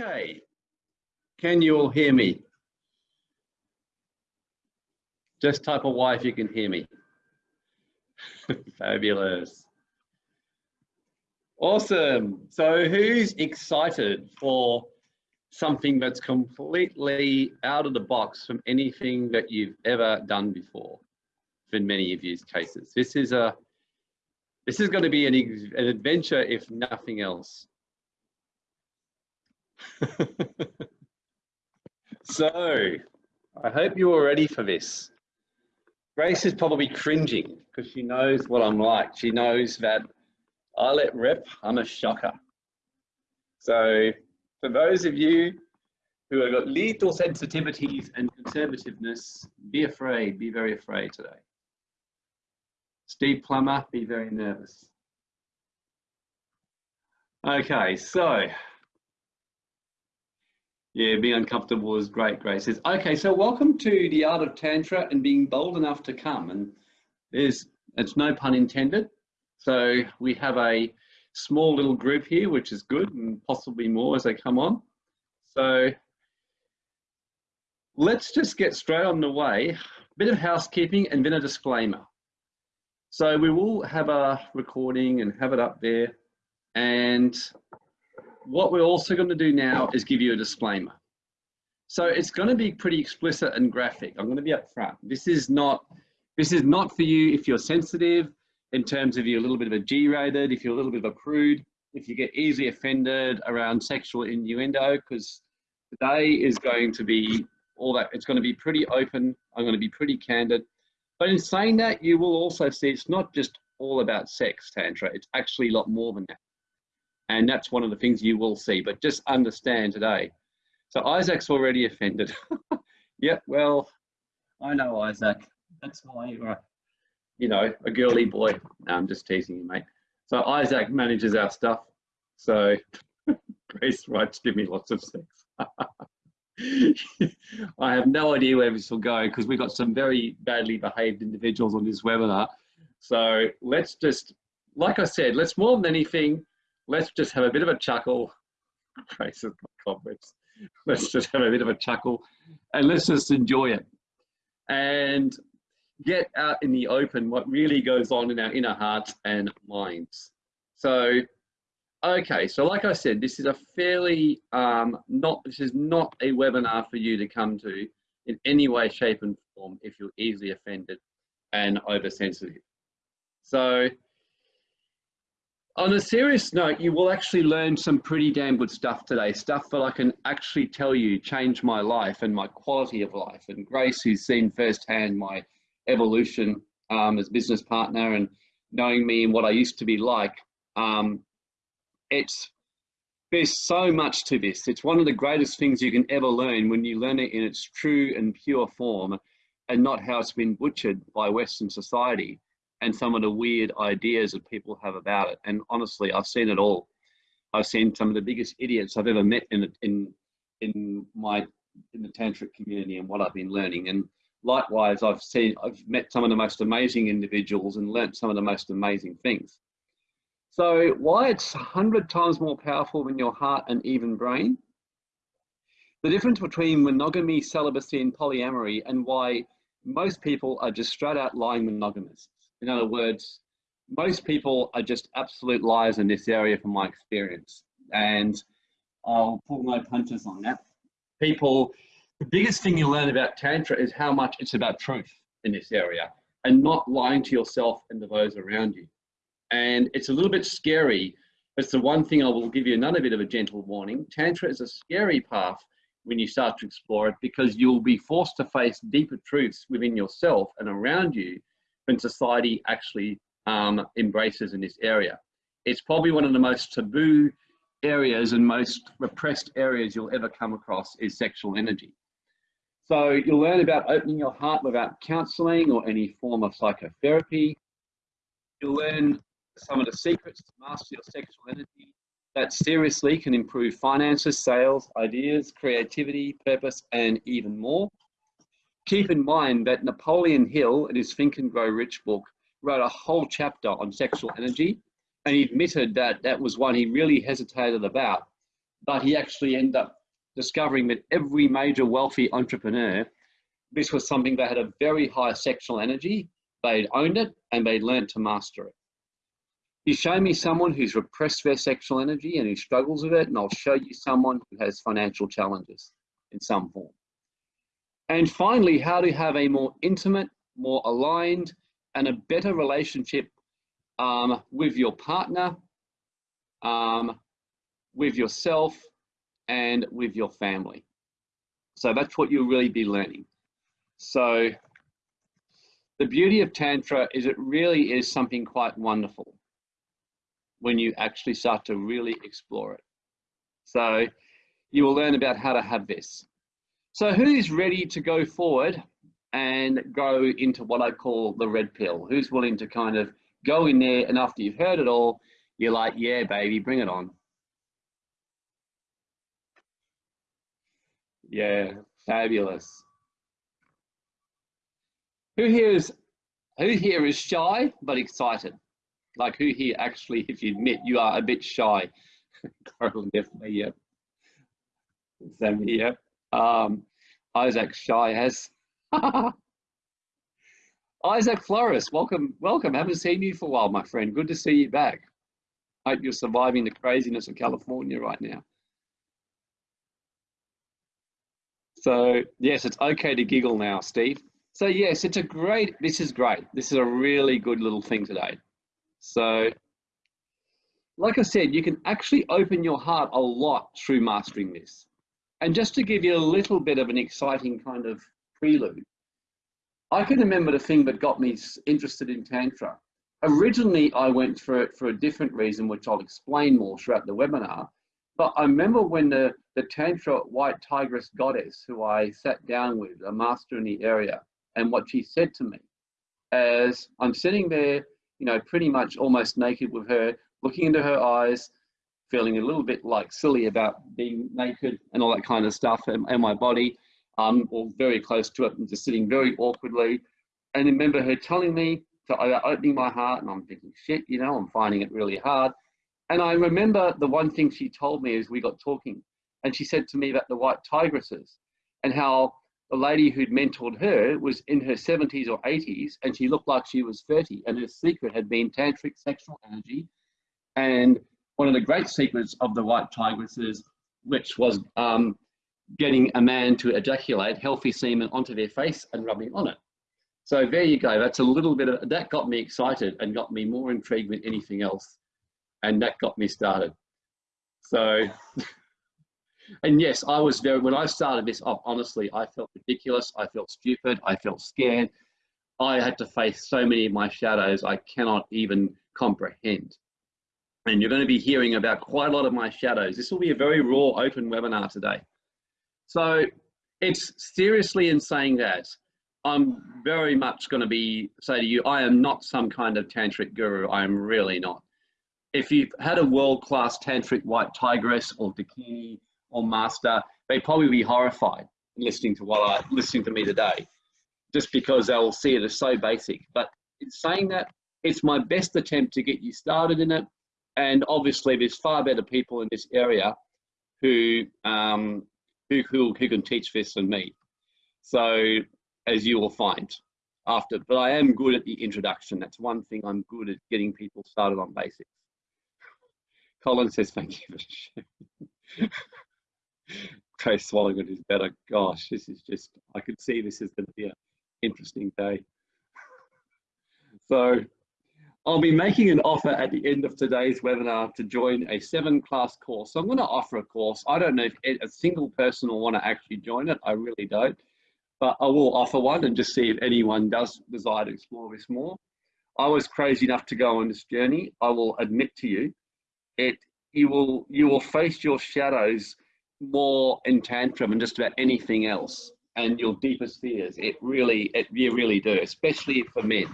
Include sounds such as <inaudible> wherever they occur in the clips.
Okay, can you all hear me? Just type a Y if you can hear me. <laughs> Fabulous. Awesome. So who's excited for something that's completely out of the box from anything that you've ever done before in many of these cases? This is a this is going to be an, an adventure if nothing else. <laughs> so I hope you're ready for this. Grace is probably cringing because she knows what I'm like. She knows that I let rip, I'm a shocker. So for those of you who have got little sensitivities and conservativeness, be afraid, be very afraid today. Steve Plummer, be very nervous. Okay, so yeah, being uncomfortable is great, Grace says. Okay, so welcome to the art of Tantra and being bold enough to come. And there's, it's no pun intended. So we have a small little group here, which is good and possibly more as they come on. So let's just get straight on the way. Bit of housekeeping and then a disclaimer. So we will have a recording and have it up there. And what we're also going to do now is give you a disclaimer. So it's going to be pretty explicit and graphic. I'm going to be up front. This is not this is not for you if you're sensitive in terms of you're a little bit of a G-rated, if you're a little bit of a prude, if you get easily offended around sexual innuendo, because today is going to be all that. It's going to be pretty open. I'm going to be pretty candid. But in saying that, you will also see it's not just all about sex, Tantra. It's actually a lot more than that. And that's one of the things you will see, but just understand today. So Isaac's already offended. <laughs> yep, well, I know Isaac. That's why you're, you know, a girly boy. No, I'm just teasing you, mate. So Isaac manages our stuff. So <laughs> Grace writes, give me lots of sex. <laughs> I have no idea where this will go because we've got some very badly behaved individuals on this webinar. So let's just, like I said, let's more than anything, let's just have a bit of a chuckle. <laughs> Faces my cobwebs. Let's just have a bit of a chuckle and let's just enjoy it and get out in the open what really goes on in our inner hearts and minds. So, okay, so like I said, this is a fairly um, not this is not a webinar for you to come to in any way, shape, and form if you're easily offended and oversensitive. So on a serious note, you will actually learn some pretty damn good stuff today, stuff that I can actually tell you changed my life and my quality of life. And Grace, who's seen firsthand my evolution um, as business partner and knowing me and what I used to be like, um, it's there's so much to this. It's one of the greatest things you can ever learn when you learn it in its true and pure form and not how it's been butchered by Western society and some of the weird ideas that people have about it. And honestly, I've seen it all. I've seen some of the biggest idiots I've ever met in in in my in the tantric community and what I've been learning. And likewise, I've seen I've met some of the most amazing individuals and learnt some of the most amazing things. So why it's hundred times more powerful than your heart and even brain? The difference between monogamy, celibacy, and polyamory, and why most people are just straight out lying monogamists. In other words, most people are just absolute liars in this area from my experience. And I'll pull no punches on that. People, the biggest thing you learn about Tantra is how much it's about truth in this area and not lying to yourself and to those around you. And it's a little bit scary. It's the one thing I will give you another bit of a gentle warning. Tantra is a scary path when you start to explore it because you'll be forced to face deeper truths within yourself and around you when society actually um, embraces in this area. It's probably one of the most taboo areas and most repressed areas you'll ever come across is sexual energy. So you'll learn about opening your heart without counseling or any form of psychotherapy. You'll learn some of the secrets to master your sexual energy that seriously can improve finances, sales, ideas, creativity, purpose, and even more. Keep in mind that Napoleon Hill, in his Think and Grow Rich book, wrote a whole chapter on sexual energy, and he admitted that that was one he really hesitated about but he actually ended up discovering that every major wealthy entrepreneur, this was something they had a very high sexual energy, they'd owned it, and they'd learned to master it. You show me someone who's repressed their sexual energy and who struggles with it, and I'll show you someone who has financial challenges in some form. And finally, how to have a more intimate, more aligned, and a better relationship um, with your partner, um, with yourself, and with your family. So that's what you'll really be learning. So the beauty of Tantra is it really is something quite wonderful when you actually start to really explore it. So you will learn about how to have this. So who's ready to go forward and go into what I call the red pill? Who's willing to kind of go in there and after you've heard it all, you're like, yeah, baby, bring it on. Yeah, fabulous. Who here is who here is shy but excited? Like who here actually, if you admit you are a bit shy? Carol definitely, yep. Sammy, yep. Um, Isaac shy has. <laughs> Isaac Flores, welcome, welcome. Haven't seen you for a while, my friend. Good to see you back. Hope you're surviving the craziness of California right now. So yes, it's okay to giggle now, Steve. So yes, it's a great, this is great. This is a really good little thing today. So like I said, you can actually open your heart a lot through mastering this. And just to give you a little bit of an exciting kind of prelude, I can remember the thing that got me interested in Tantra. Originally, I went for it for a different reason, which I'll explain more throughout the webinar. But I remember when the, the Tantra White Tigress goddess, who I sat down with, a master in the area, and what she said to me as I'm sitting there, you know, pretty much almost naked with her, looking into her eyes, feeling a little bit like silly about being naked and all that kind of stuff, and, and my body, um, or very close to it, and just sitting very awkwardly. And remember her telling me to opening my heart, and I'm thinking, shit, you know, I'm finding it really hard. And I remember the one thing she told me as we got talking, and she said to me about the white tigresses and how the lady who'd mentored her was in her 70s or 80s and she looked like she was 30 and her secret had been tantric sexual energy and one of the great secrets of the white tigresses which was um, getting a man to ejaculate healthy semen onto their face and rubbing on it so there you go that's a little bit of that got me excited and got me more intrigued than anything else and that got me started. So, <laughs> and yes, I was very, when I started this off, honestly, I felt ridiculous. I felt stupid. I felt scared. I had to face so many of my shadows I cannot even comprehend. And you're going to be hearing about quite a lot of my shadows. This will be a very raw, open webinar today. So it's seriously in saying that, I'm very much going to be say to you, I am not some kind of tantric guru. I am really not if you've had a world-class tantric white tigress or dakini or master, they'd probably be horrified listening to what I listening to me today, just because they'll see it as so basic. But in saying that, it's my best attempt to get you started in it. And obviously, there's far better people in this area who um, who, who, who can teach this than me. So, as you will find after, but I am good at the introduction. That's one thing I'm good at getting people started on basics. Colin says, thank you for <laughs> swallowing it is better. Gosh, this is just, I could see this is going to be an interesting day. <laughs> so I'll be making an offer at the end of today's webinar to join a seven class course. So I'm going to offer a course. I don't know if a single person will want to actually join it. I really don't. But I will offer one and just see if anyone does desire to explore this more. I was crazy enough to go on this journey. I will admit to you it you will you will face your shadows more in Tantra than just about anything else and your deepest fears it really it you really do especially for men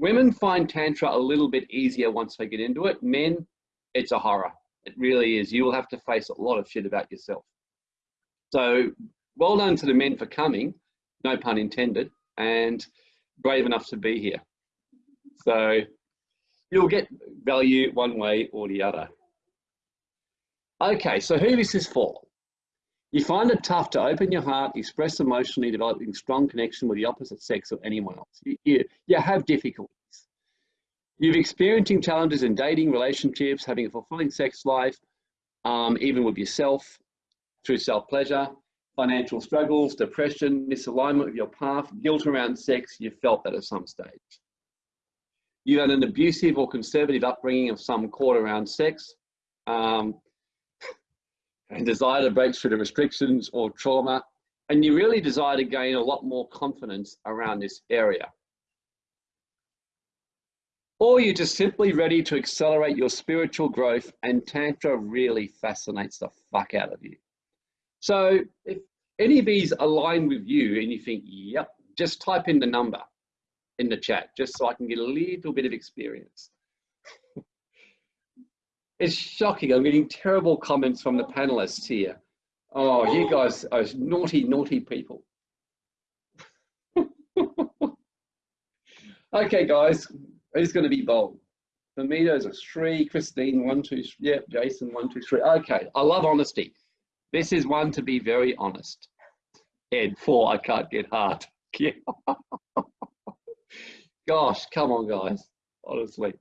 women find tantra a little bit easier once they get into it. Men it's a horror. It really is. You will have to face a lot of shit about yourself. So well done to the men for coming no pun intended and brave enough to be here. So you'll get value one way or the other. Okay, so who this is for? You find it tough to open your heart, express emotionally, developing strong connection with the opposite sex or anyone else. You, you, you have difficulties. You've experiencing challenges in dating, relationships, having a fulfilling sex life, um, even with yourself, through self-pleasure, financial struggles, depression, misalignment of your path, guilt around sex, you've felt that at some stage. You had an abusive or conservative upbringing of some court around sex, um, and desire to break through the restrictions or trauma, and you really desire to gain a lot more confidence around this area. Or you're just simply ready to accelerate your spiritual growth and Tantra really fascinates the fuck out of you. So if any of these align with you and you think, yep, just type in the number in the chat, just so I can get a little bit of experience. It's shocking. I'm getting terrible comments from the panelists here. Oh, you guys are naughty, naughty people. <laughs> okay, guys, who's going to be bold? For me, those are three. Christine, one, two, yep, Jason, one, two, three. Okay, I love honesty. This is one to be very honest. Ed, four, I can't get hard. <laughs> Gosh, come on, guys, honestly.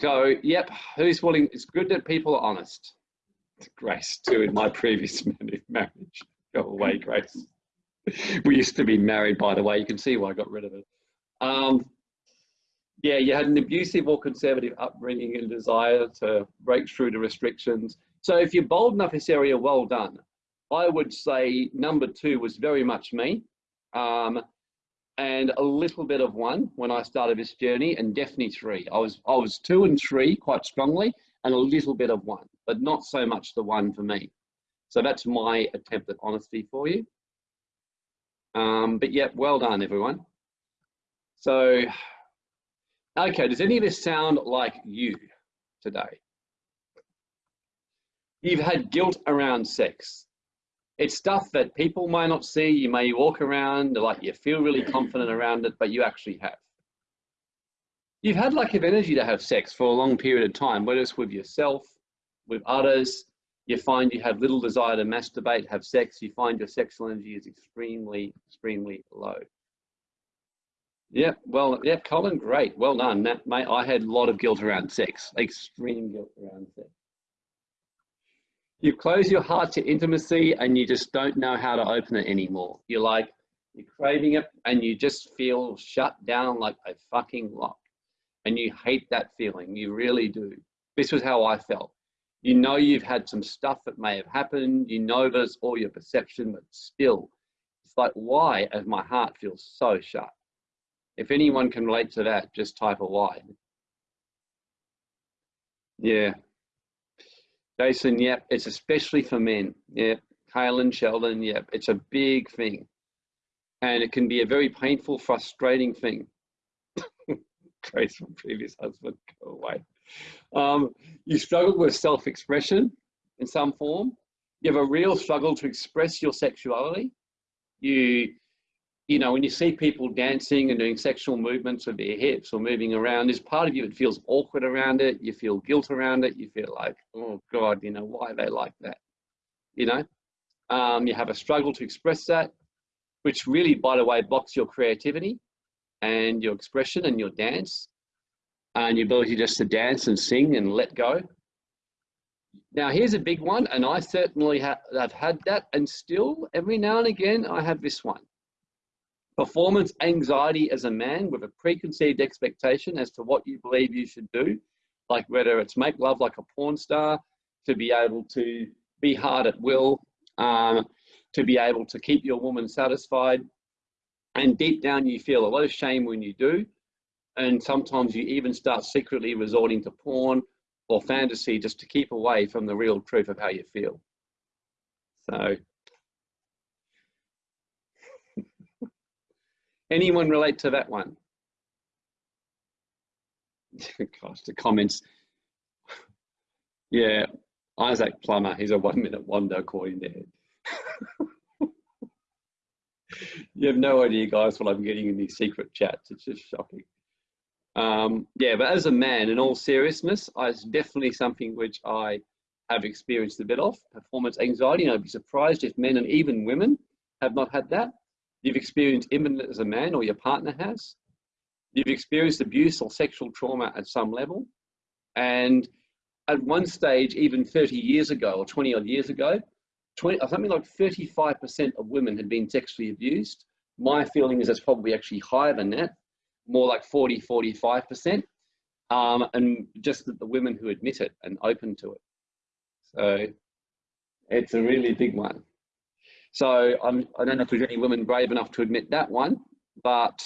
So, yep, who's willing? It's good that people are honest. Grace, too, in my <laughs> previous marriage. Go away, Grace. <laughs> We used to be married, by the way. You can see why I got rid of it. Um, yeah, you had an abusive or conservative upbringing and desire to break through the restrictions. So if you're bold enough in this area, well done. I would say number two was very much me. Um, and a little bit of one when I started this journey and definitely three. I was, I was two and three quite strongly and a little bit of one, but not so much the one for me. So that's my attempt at honesty for you. Um, but yeah, well done everyone. So Okay, does any of this sound like you today? You've had guilt around sex. It's stuff that people might not see. You may walk around like you feel really confident around it, but you actually have. You've had lack of energy to have sex for a long period of time, whether it's with yourself, with others. You find you have little desire to masturbate, have sex. You find your sexual energy is extremely, extremely low. Yeah, well, yeah, Colin, great. Well done. That, mate, I had a lot of guilt around sex, extreme guilt around sex. You close your heart to intimacy and you just don't know how to open it anymore. You're like, you're craving it and you just feel shut down like a fucking lock. And you hate that feeling. You really do. This was how I felt. You know you've had some stuff that may have happened. You know there's all your perception, but still, it's like, why, as my heart feels so shut? If anyone can relate to that, just type a Y. Yeah. Jason, yep, it's especially for men. Yep. Kaylin, Sheldon, yep, it's a big thing. And it can be a very painful, frustrating thing. <coughs> Grace from previous husband, go away. Um, you struggle with self-expression in some form. You have a real struggle to express your sexuality. You you know, when you see people dancing and doing sexual movements with their hips or moving around, there's part of you that feels awkward around it. You feel guilt around it. You feel like, oh God, you know, why are they like that? You know, um, you have a struggle to express that, which really, by the way, blocks your creativity and your expression and your dance and your ability just to dance and sing and let go. Now, here's a big one, and I certainly have had that, and still every now and again I have this one performance anxiety as a man with a preconceived expectation as to what you believe you should do, like whether it's make love like a porn star, to be able to be hard at will, um, to be able to keep your woman satisfied. And deep down, you feel a lot of shame when you do. And sometimes you even start secretly resorting to porn or fantasy just to keep away from the real truth of how you feel. So Anyone relate to that one? <laughs> Gosh, the comments. Yeah, Isaac Plummer, he's a one minute wonder according to Ed. you have no idea, guys, what I'm getting in these secret chats. It's just shocking. Um, yeah, but as a man, in all seriousness, it's definitely something which I have experienced a bit of performance anxiety. And I'd be surprised if men and even women have not had that. You've experienced imminent as a man or your partner has. You've experienced abuse or sexual trauma at some level. And at one stage, even 30 years ago or 20 odd years ago, 20, something like 35% of women had been sexually abused. My feeling is it's probably actually higher than that, more like 40, 45%. Um, and just the women who admit it and open to it. So it's a really big one. So I'm, I don't know if there's any women brave enough to admit that one, but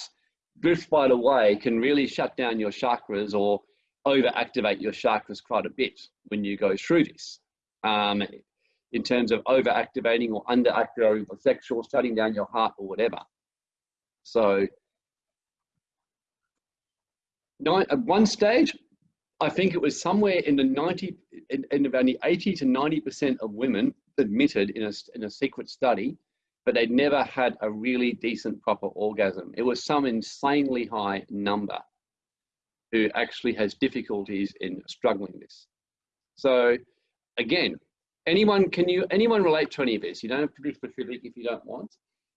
drift by the way can really shut down your chakras or over activate your chakras quite a bit when you go through this. Um, in terms of over activating or under activating the sexual, shutting down your heart or whatever. So at one stage, I think it was somewhere in the 90, in, in the 80 to 90% of women admitted in a, in a secret study, but they'd never had a really decent proper orgasm. It was some insanely high number who actually has difficulties in struggling this. So again, anyone, can you, anyone relate to any of this? You don't have to be specific if you don't want.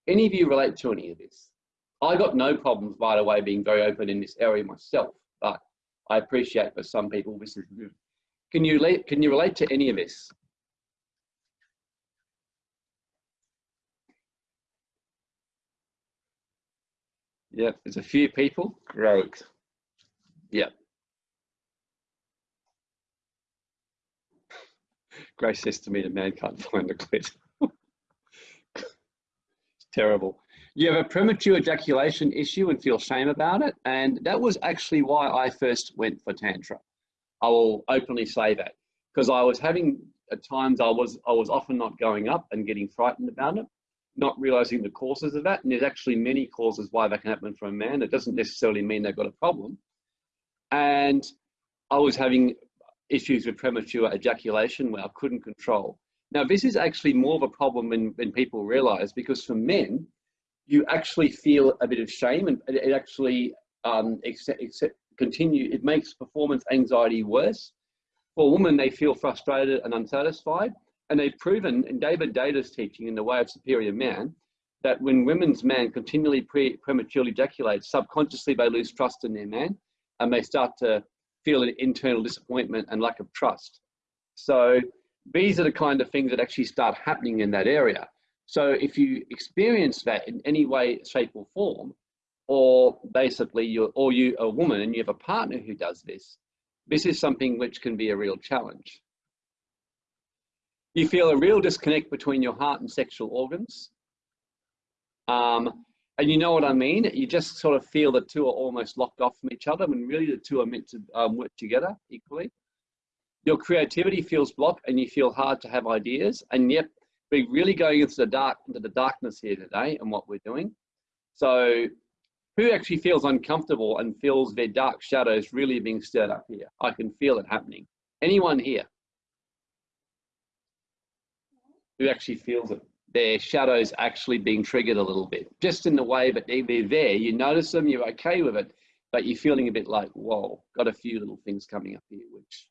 Any of you relate to any of this? I got no problems, by the way, being very open in this area myself, but I appreciate for some people this is. Can you, relate? can you relate to any of this? Yep, there's a few people. Great. Yep. Grace says to me, the man can't find a clit. <laughs> it's terrible. You have a premature ejaculation issue and feel shame about it. And that was actually why I first went for Tantra. I will openly say that because I was having at times I was I was often not going up and getting frightened about it not realizing the causes of that. And there's actually many causes why that can happen for a man. It doesn't necessarily mean they've got a problem. And I was having issues with premature ejaculation where I couldn't control. Now, this is actually more of a problem than, than people realize because for men, you actually feel a bit of shame and it actually um, accept, accept, continue, it makes performance anxiety worse. For a woman, they feel frustrated and unsatisfied. And they've proven in David Deida's teaching in The Way of Superior Man that when women's man continually pre prematurely ejaculates, subconsciously they lose trust in their man and they start to feel an internal disappointment and lack of trust. So these are the kind of things that actually start happening in that area. So if you experience that in any way, shape or form, or basically you're, or you a woman and you have a partner who does this, this is something which can be a real challenge. You feel a real disconnect between your heart and sexual organs. Um, and you know what I mean? You just sort of feel the two are almost locked off from each other when really the two are meant to um, work together equally. Your creativity feels blocked and you feel hard to have ideas. And yet we're really going into the dark, into the darkness here today and what we're doing. So who actually feels uncomfortable and feels their dark shadows really being stirred up here? I can feel it happening. Anyone here? Who actually feels it. Their shadows actually being triggered a little bit, just in the way that they, they're there. You notice them, you're okay with it, but you're feeling a bit like, whoa, got a few little things coming up here, which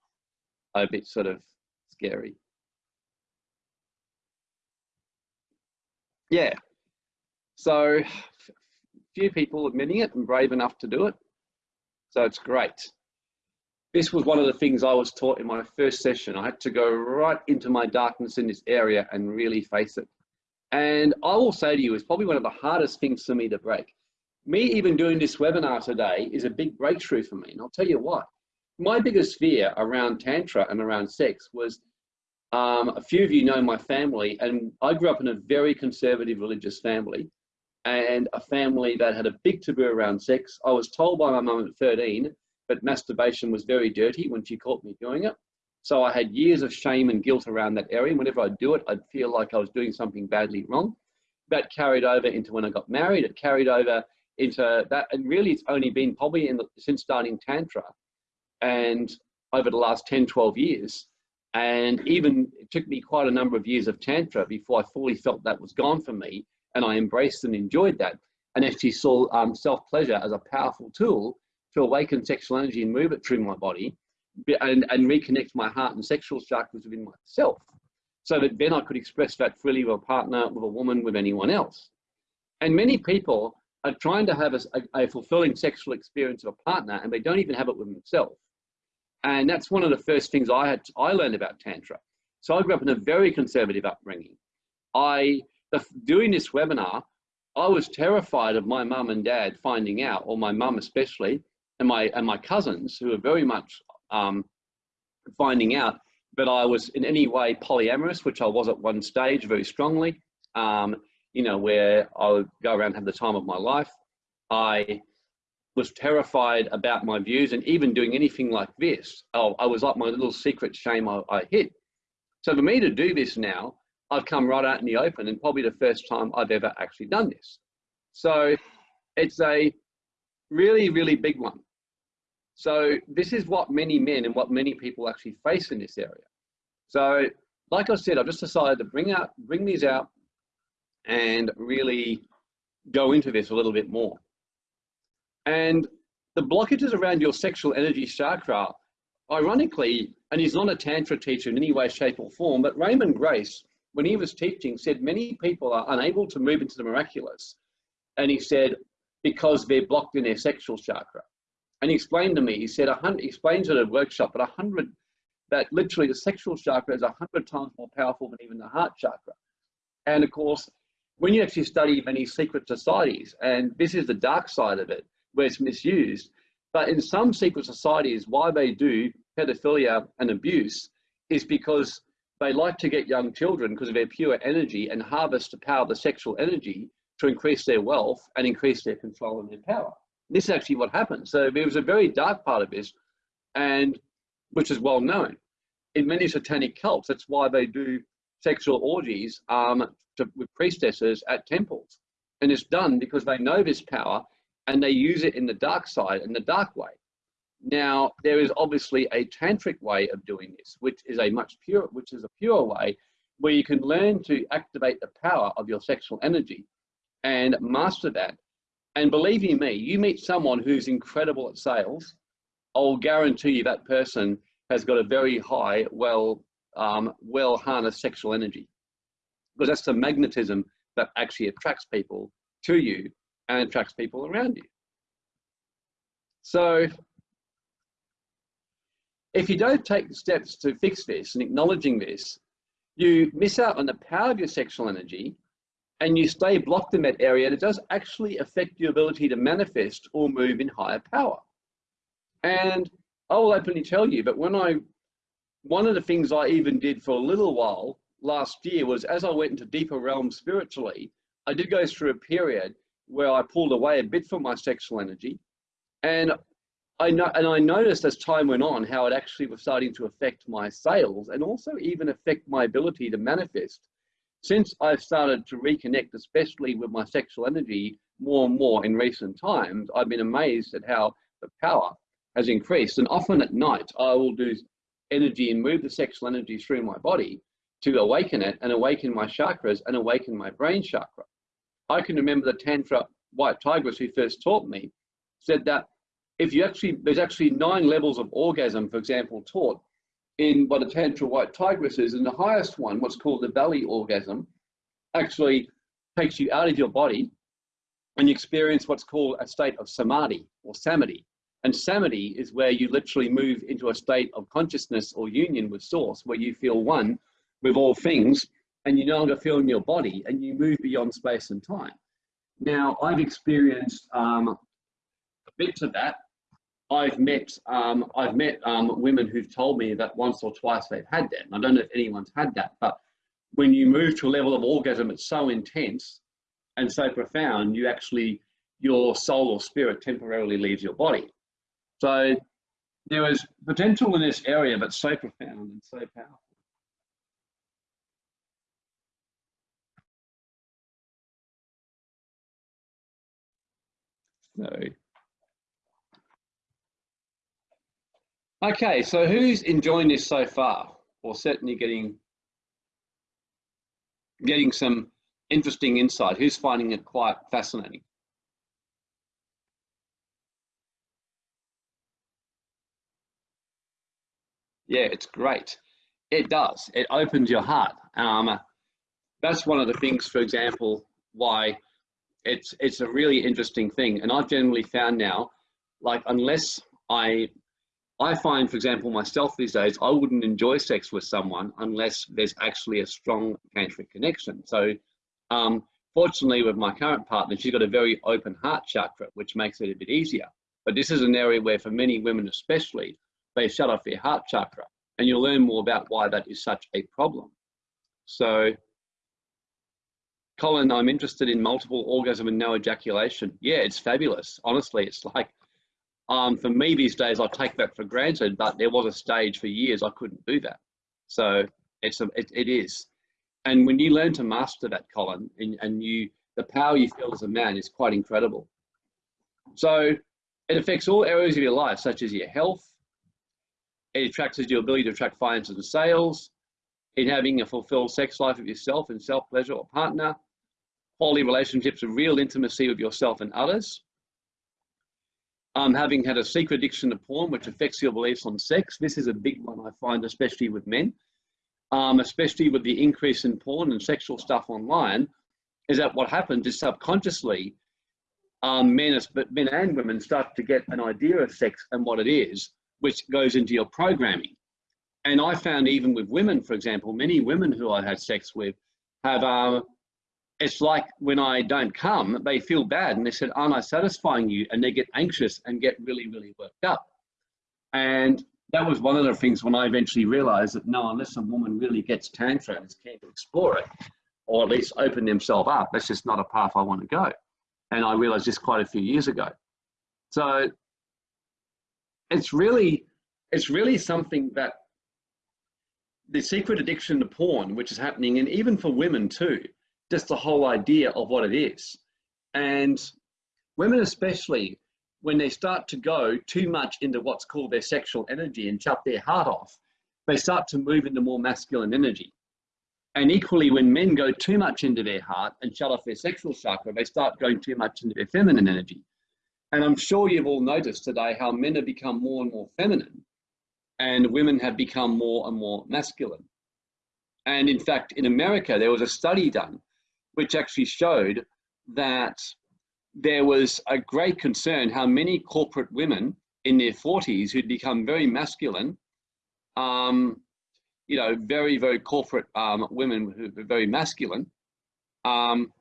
are a bit sort of scary. Yeah. So few people admitting it and brave enough to do it. So it's great this was one of the things I was taught in my first session. I had to go right into my darkness in this area and really face it. And I will say to you, it's probably one of the hardest things for me to break. Me even doing this webinar today is a big breakthrough for me. And I'll tell you what, my biggest fear around Tantra and around sex was um, a few of you know my family, and I grew up in a very conservative religious family and a family that had a big taboo around sex. I was told by my mum at 13 but masturbation was very dirty when she caught me doing it. So I had years of shame and guilt around that area. And whenever I'd do it, I'd feel like I was doing something badly wrong. That carried over into when I got married. It carried over into that, and really, it's only been probably the, since starting Tantra, and over the last 10, 12 years. And even it took me quite a number of years of Tantra before I fully felt that was gone for me, and I embraced and enjoyed that, and actually saw um, self pleasure as a powerful tool to awaken sexual energy and move it through my body and, and reconnect my heart and sexual chakras within myself so that then I could express that freely with a partner, with a woman, with anyone else. And many people are trying to have a, a, fulfilling sexual experience of a partner and they don't even have it with themselves. And that's one of the first things I had I learned about Tantra. So I grew up in a very conservative upbringing. I doing this webinar, I was terrified of my mum and dad finding out, or my mum especially, and my and my cousins who were very much um, finding out that I was in any way polyamorous, which I was at one stage very strongly. Um, you know, where I would go around and have the time of my life. I was terrified about my views and even doing anything like this. Oh, I was like my little secret shame I, I hid. So for me to do this now, I've come right out in the open and probably the first time I've ever actually done this. So it's a really, really big one. So this is what many men and what many people actually face in this area. So like I said, I've just decided to bring out, bring these out and really go into this a little bit more. And the blockages around your sexual energy chakra, ironically, and he's not a Tantra teacher in any way, shape or form, but Raymond Grace, when he was teaching, said many people are unable to move into the miraculous. And he said, because they're blocked in their sexual chakra. And he explained to me, he said, a hundred, he explains at a workshop, but a hundred, that literally the sexual chakra is a hundred times more powerful than even the heart chakra. And of course, when you actually study many secret societies, and this is the dark side of it, where it's misused, but in some secret societies, why they do pedophilia and abuse is because they like to get young children because of their pure energy and harvest the power of the sexual energy to increase their wealth and increase their control and their power. This is actually what happens. So there was a very dark part of this, and which is well known. In many satanic cults, that's why they do sexual orgies um, to, with priestesses at temples. And it's done because they know this power and they use it in the dark side, in the dark way. Now, there is obviously a tantric way of doing this, which is a much pure, which is a pure way where you can learn to activate the power of your sexual energy and master that. And believe you me, you meet someone who's incredible at sales, I'll guarantee you that person has got a very high, well, um, well harnessed sexual energy because that's the magnetism that actually attracts people to you and attracts people around you. So if you don't take steps to fix this and acknowledging this, you miss out on the power of your sexual energy and you stay blocked in that area, it does actually affect your ability to manifest or move in higher power. And I will openly tell you, but when I, one of the things I even did for a little while last year was as I went into deeper realms spiritually, I did go through a period where I pulled away a bit from my sexual energy. And I know, and I noticed as time went on how it actually was starting to affect my sales and also even affect my ability to manifest. Since I've started to reconnect, especially with my sexual energy more and more in recent times, I've been amazed at how the power has increased. And often at night, I will do energy and move the sexual energy through my body to awaken it and awaken my chakras and awaken my brain chakra. I can remember the Tantra White Tigress who first taught me said that if you actually, there's actually nine levels of orgasm, for example, taught in what a Tantra White Tigress is, and the highest one, what's called the valley orgasm, actually takes you out of your body and you experience what's called a state of samadhi or samadhi. And samadhi is where you literally move into a state of consciousness or union with source, where you feel one with all things and you no longer feel in your body and you move beyond space and time. Now, I've experienced um, bits of that. I've met um, I've met um, women who've told me that once or twice they've had that. And I don't know if anyone's had that, but when you move to a level of orgasm, it's so intense and so profound, you actually your soul or spirit temporarily leaves your body. So there is potential in this area, but so profound and so powerful. So, Okay, so who's enjoying this so far? Or certainly getting getting some interesting insight. Who's finding it quite fascinating? Yeah, it's great. It does. It opens your heart. Um, that's one of the things, for example, why it's it's a really interesting thing. And I've generally found now, like unless I I find, for example, myself these days, I wouldn't enjoy sex with someone unless there's actually a strong tantric connection. So, um, fortunately, with my current partner, she's got a very open heart chakra, which makes it a bit easier. But this is an area where, for many women especially, they shut off their heart chakra. And you'll learn more about why that is such a problem. So, Colin, I'm interested in multiple orgasm and no ejaculation. Yeah, it's fabulous. Honestly, it's like, um, for me these days, I take that for granted, but there was a stage for years I couldn't do that. So it's a, it, it is. And when you learn to master that, Colin, and, and you, the power you feel as a man is quite incredible. So it affects all areas of your life, such as your health. It attracts your ability to attract finances and sales, in having a fulfilled sex life of yourself and self-pleasure or partner, quality relationships of real intimacy with yourself and others, um, having had a secret addiction to porn, which affects your beliefs on sex. This is a big one I find, especially with men, um, especially with the increase in porn and sexual stuff online, is that what happens is subconsciously, um, men, but men and women start to get an idea of sex and what it is, which goes into your programming. And I found even with women, for example, many women who I had sex with have uh, it's like when I don't come, they feel bad and they said, Aren't I satisfying you? And they get anxious and get really, really worked up. And that was one of the things when I eventually realized that no, unless a woman really gets tantra and is keen to explore it, or at least open themselves up, that's just not a path I want to go. And I realized this quite a few years ago. So it's really, it's really something that the secret addiction to porn, which is happening, and even for women too, just the whole idea of what it is. And women, especially, when they start to go too much into what's called their sexual energy and shut their heart off, they start to move into more masculine energy. And equally, when men go too much into their heart and shut off their sexual chakra, they start going too much into their feminine energy. And I'm sure you've all noticed today how men have become more and more feminine and women have become more and more masculine. And in fact, in America, there was a study done which actually showed that there was a great concern how many corporate women in their 40s who'd become very masculine, um, you know, very, very corporate um, women who were very masculine, um,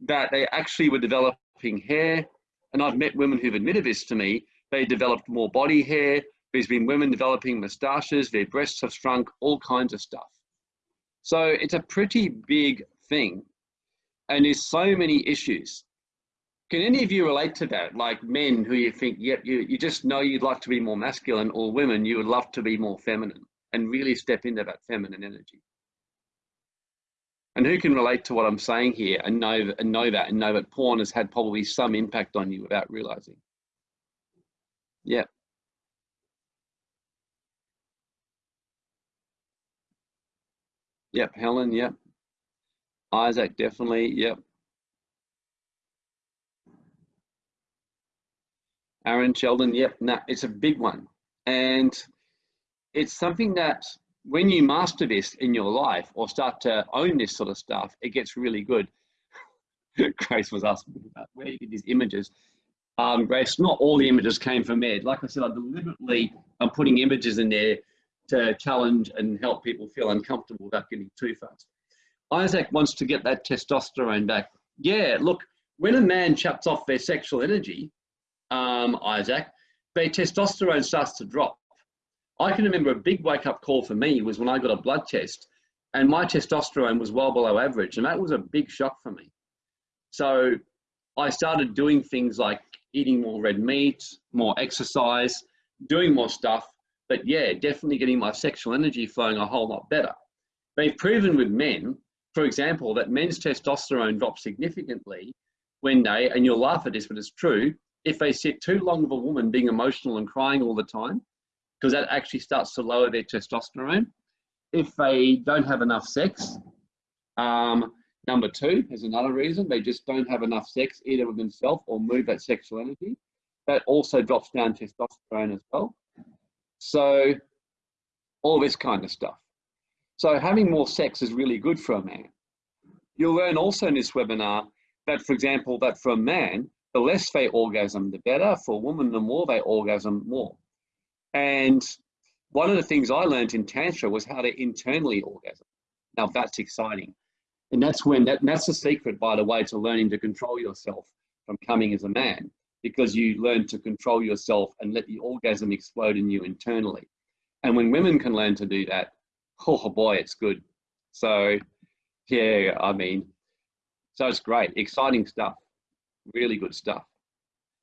that they actually were developing hair. And I've met women who've admitted this to me. They developed more body hair. There's been women developing moustaches, their breasts have shrunk, all kinds of stuff. So it's a pretty big thing and there's so many issues. Can any of you relate to that? Like men who you think, yep, you, you just know you'd like to be more masculine, or women you would love to be more feminine and really step into that feminine energy. And who can relate to what I'm saying here and know and know that and know that porn has had probably some impact on you without realizing? Yeah. Yep, Helen, yep. Isaac, definitely. Yep. Aaron Sheldon, yep, nah, it's a big one. And it's something that when you master this in your life or start to own this sort of stuff, it gets really good. <laughs> Grace was asking about where you get these images. Um, Grace, not all the images came from Ed. Like I said, I deliberately am putting images in there to challenge and help people feel uncomfortable without getting too fast. Isaac wants to get that testosterone back. Yeah, look, when a man shuts off their sexual energy, um, Isaac, their testosterone starts to drop. I can remember a big wake up call for me was when I got a blood test and my testosterone was well below average. And that was a big shock for me. So I started doing things like eating more red meat, more exercise, doing more stuff. But yeah, definitely getting my sexual energy flowing a whole lot better. They've proven with men for example, that men's testosterone drops significantly when they, and you'll laugh at this, but it's true, if they sit too long of a woman being emotional and crying all the time, because that actually starts to lower their testosterone. If they don't have enough sex, um, number two is another reason, they just don't have enough sex either with themselves or move that sexual energy. That also drops down testosterone as well. So all this kind of stuff. So having more sex is really good for a man. You'll learn also in this webinar that, for example, that for a man, the less they orgasm, the better. For a woman, the more they orgasm, more. And one of the things I learned in Tantra was how to internally orgasm. Now that's exciting. And that's when, that, that's the secret, by the way, to learning to control yourself from coming as a man, because you learn to control yourself and let the orgasm explode in you internally. And when women can learn to do that, <laughs> oh boy, it's good. So yeah, I mean, so it's great, exciting stuff, really good stuff.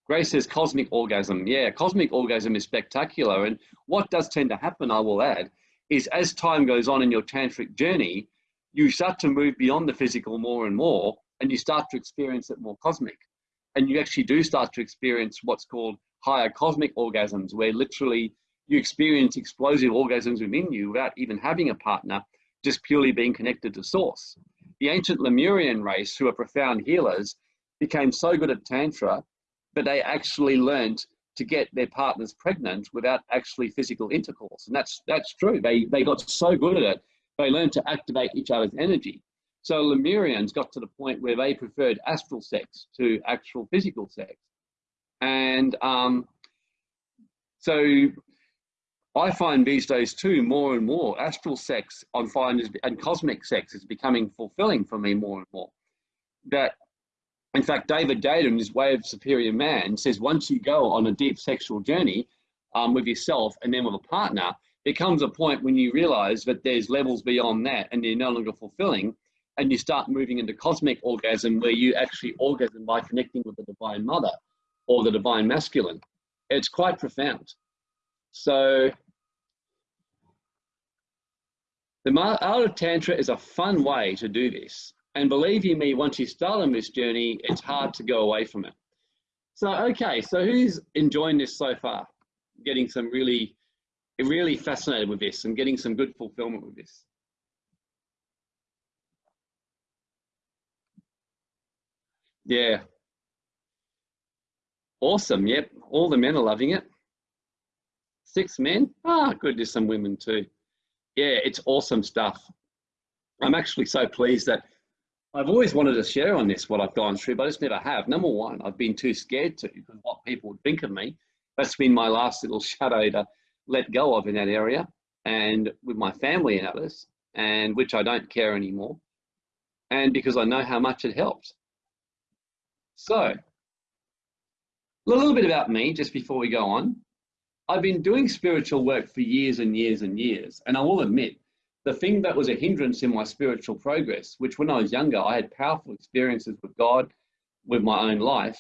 Grace says cosmic orgasm. Yeah, cosmic orgasm is spectacular. And what does tend to happen, I will add, is as time goes on in your tantric journey, you start to move beyond the physical more and more, and you start to experience it more cosmic. And you actually do start to experience what's called higher cosmic orgasms, where literally you experience explosive orgasms within you without even having a partner just purely being connected to source. The ancient Lemurian race, who are profound healers, became so good at Tantra that they actually learned to get their partners pregnant without actually physical intercourse. And that's, that's true. They, they got so good at it, they learned to activate each other's energy. So Lemurians got to the point where they preferred astral sex to actual physical sex. And um, so I find these days too, more and more, astral sex I find is, and cosmic sex is becoming fulfilling for me more and more. That, in fact, David in his Way of Superior Man says once you go on a deep sexual journey um, with yourself and then with a partner, there comes a point when you realize that there's levels beyond that and they're no longer fulfilling and you start moving into cosmic orgasm where you actually orgasm by connecting with the divine mother or the divine masculine. It's quite profound. So the art of Tantra is a fun way to do this. And believe you me, once you start on this journey, it's hard to go away from it. So, okay, so who's enjoying this so far? Getting some really, really fascinated with this and getting some good fulfillment with this. Yeah. Awesome. Yep. All the men are loving it. Six men? Ah, good, there's some women too. Yeah, it's awesome stuff. I'm actually so pleased that I've always wanted to share on this what I've gone through, but I just never have. Number one, I've been too scared to because what people would think of me. That's been my last little <laughs> shadow to let go of in that area and with my family and others, and which I don't care anymore. And because I know how much it helped. So, a little bit about me just before we go on. I've been doing spiritual work for years and years and years. And I will admit, the thing that was a hindrance in my spiritual progress, which when I was younger, I had powerful experiences with God, with my own life,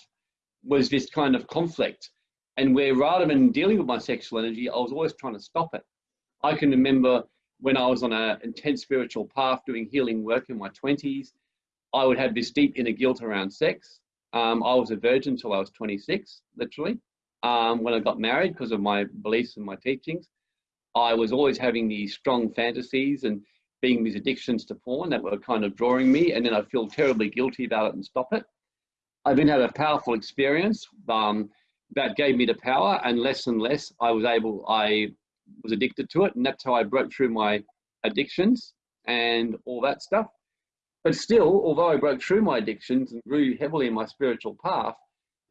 was this kind of conflict. And where rather than dealing with my sexual energy, I was always trying to stop it. I can remember when I was on an intense spiritual path doing healing work in my 20s, I would have this deep inner guilt around sex. Um, I was a virgin until I was 26, literally um, when I got married because of my beliefs and my teachings. I was always having these strong fantasies and being these addictions to porn that were kind of drawing me, and then I feel terribly guilty about it and stop it. I then had a powerful experience um, that gave me the power, and less and less I was able, I was addicted to it, and that's how I broke through my addictions and all that stuff. But still, although I broke through my addictions and grew heavily in my spiritual path,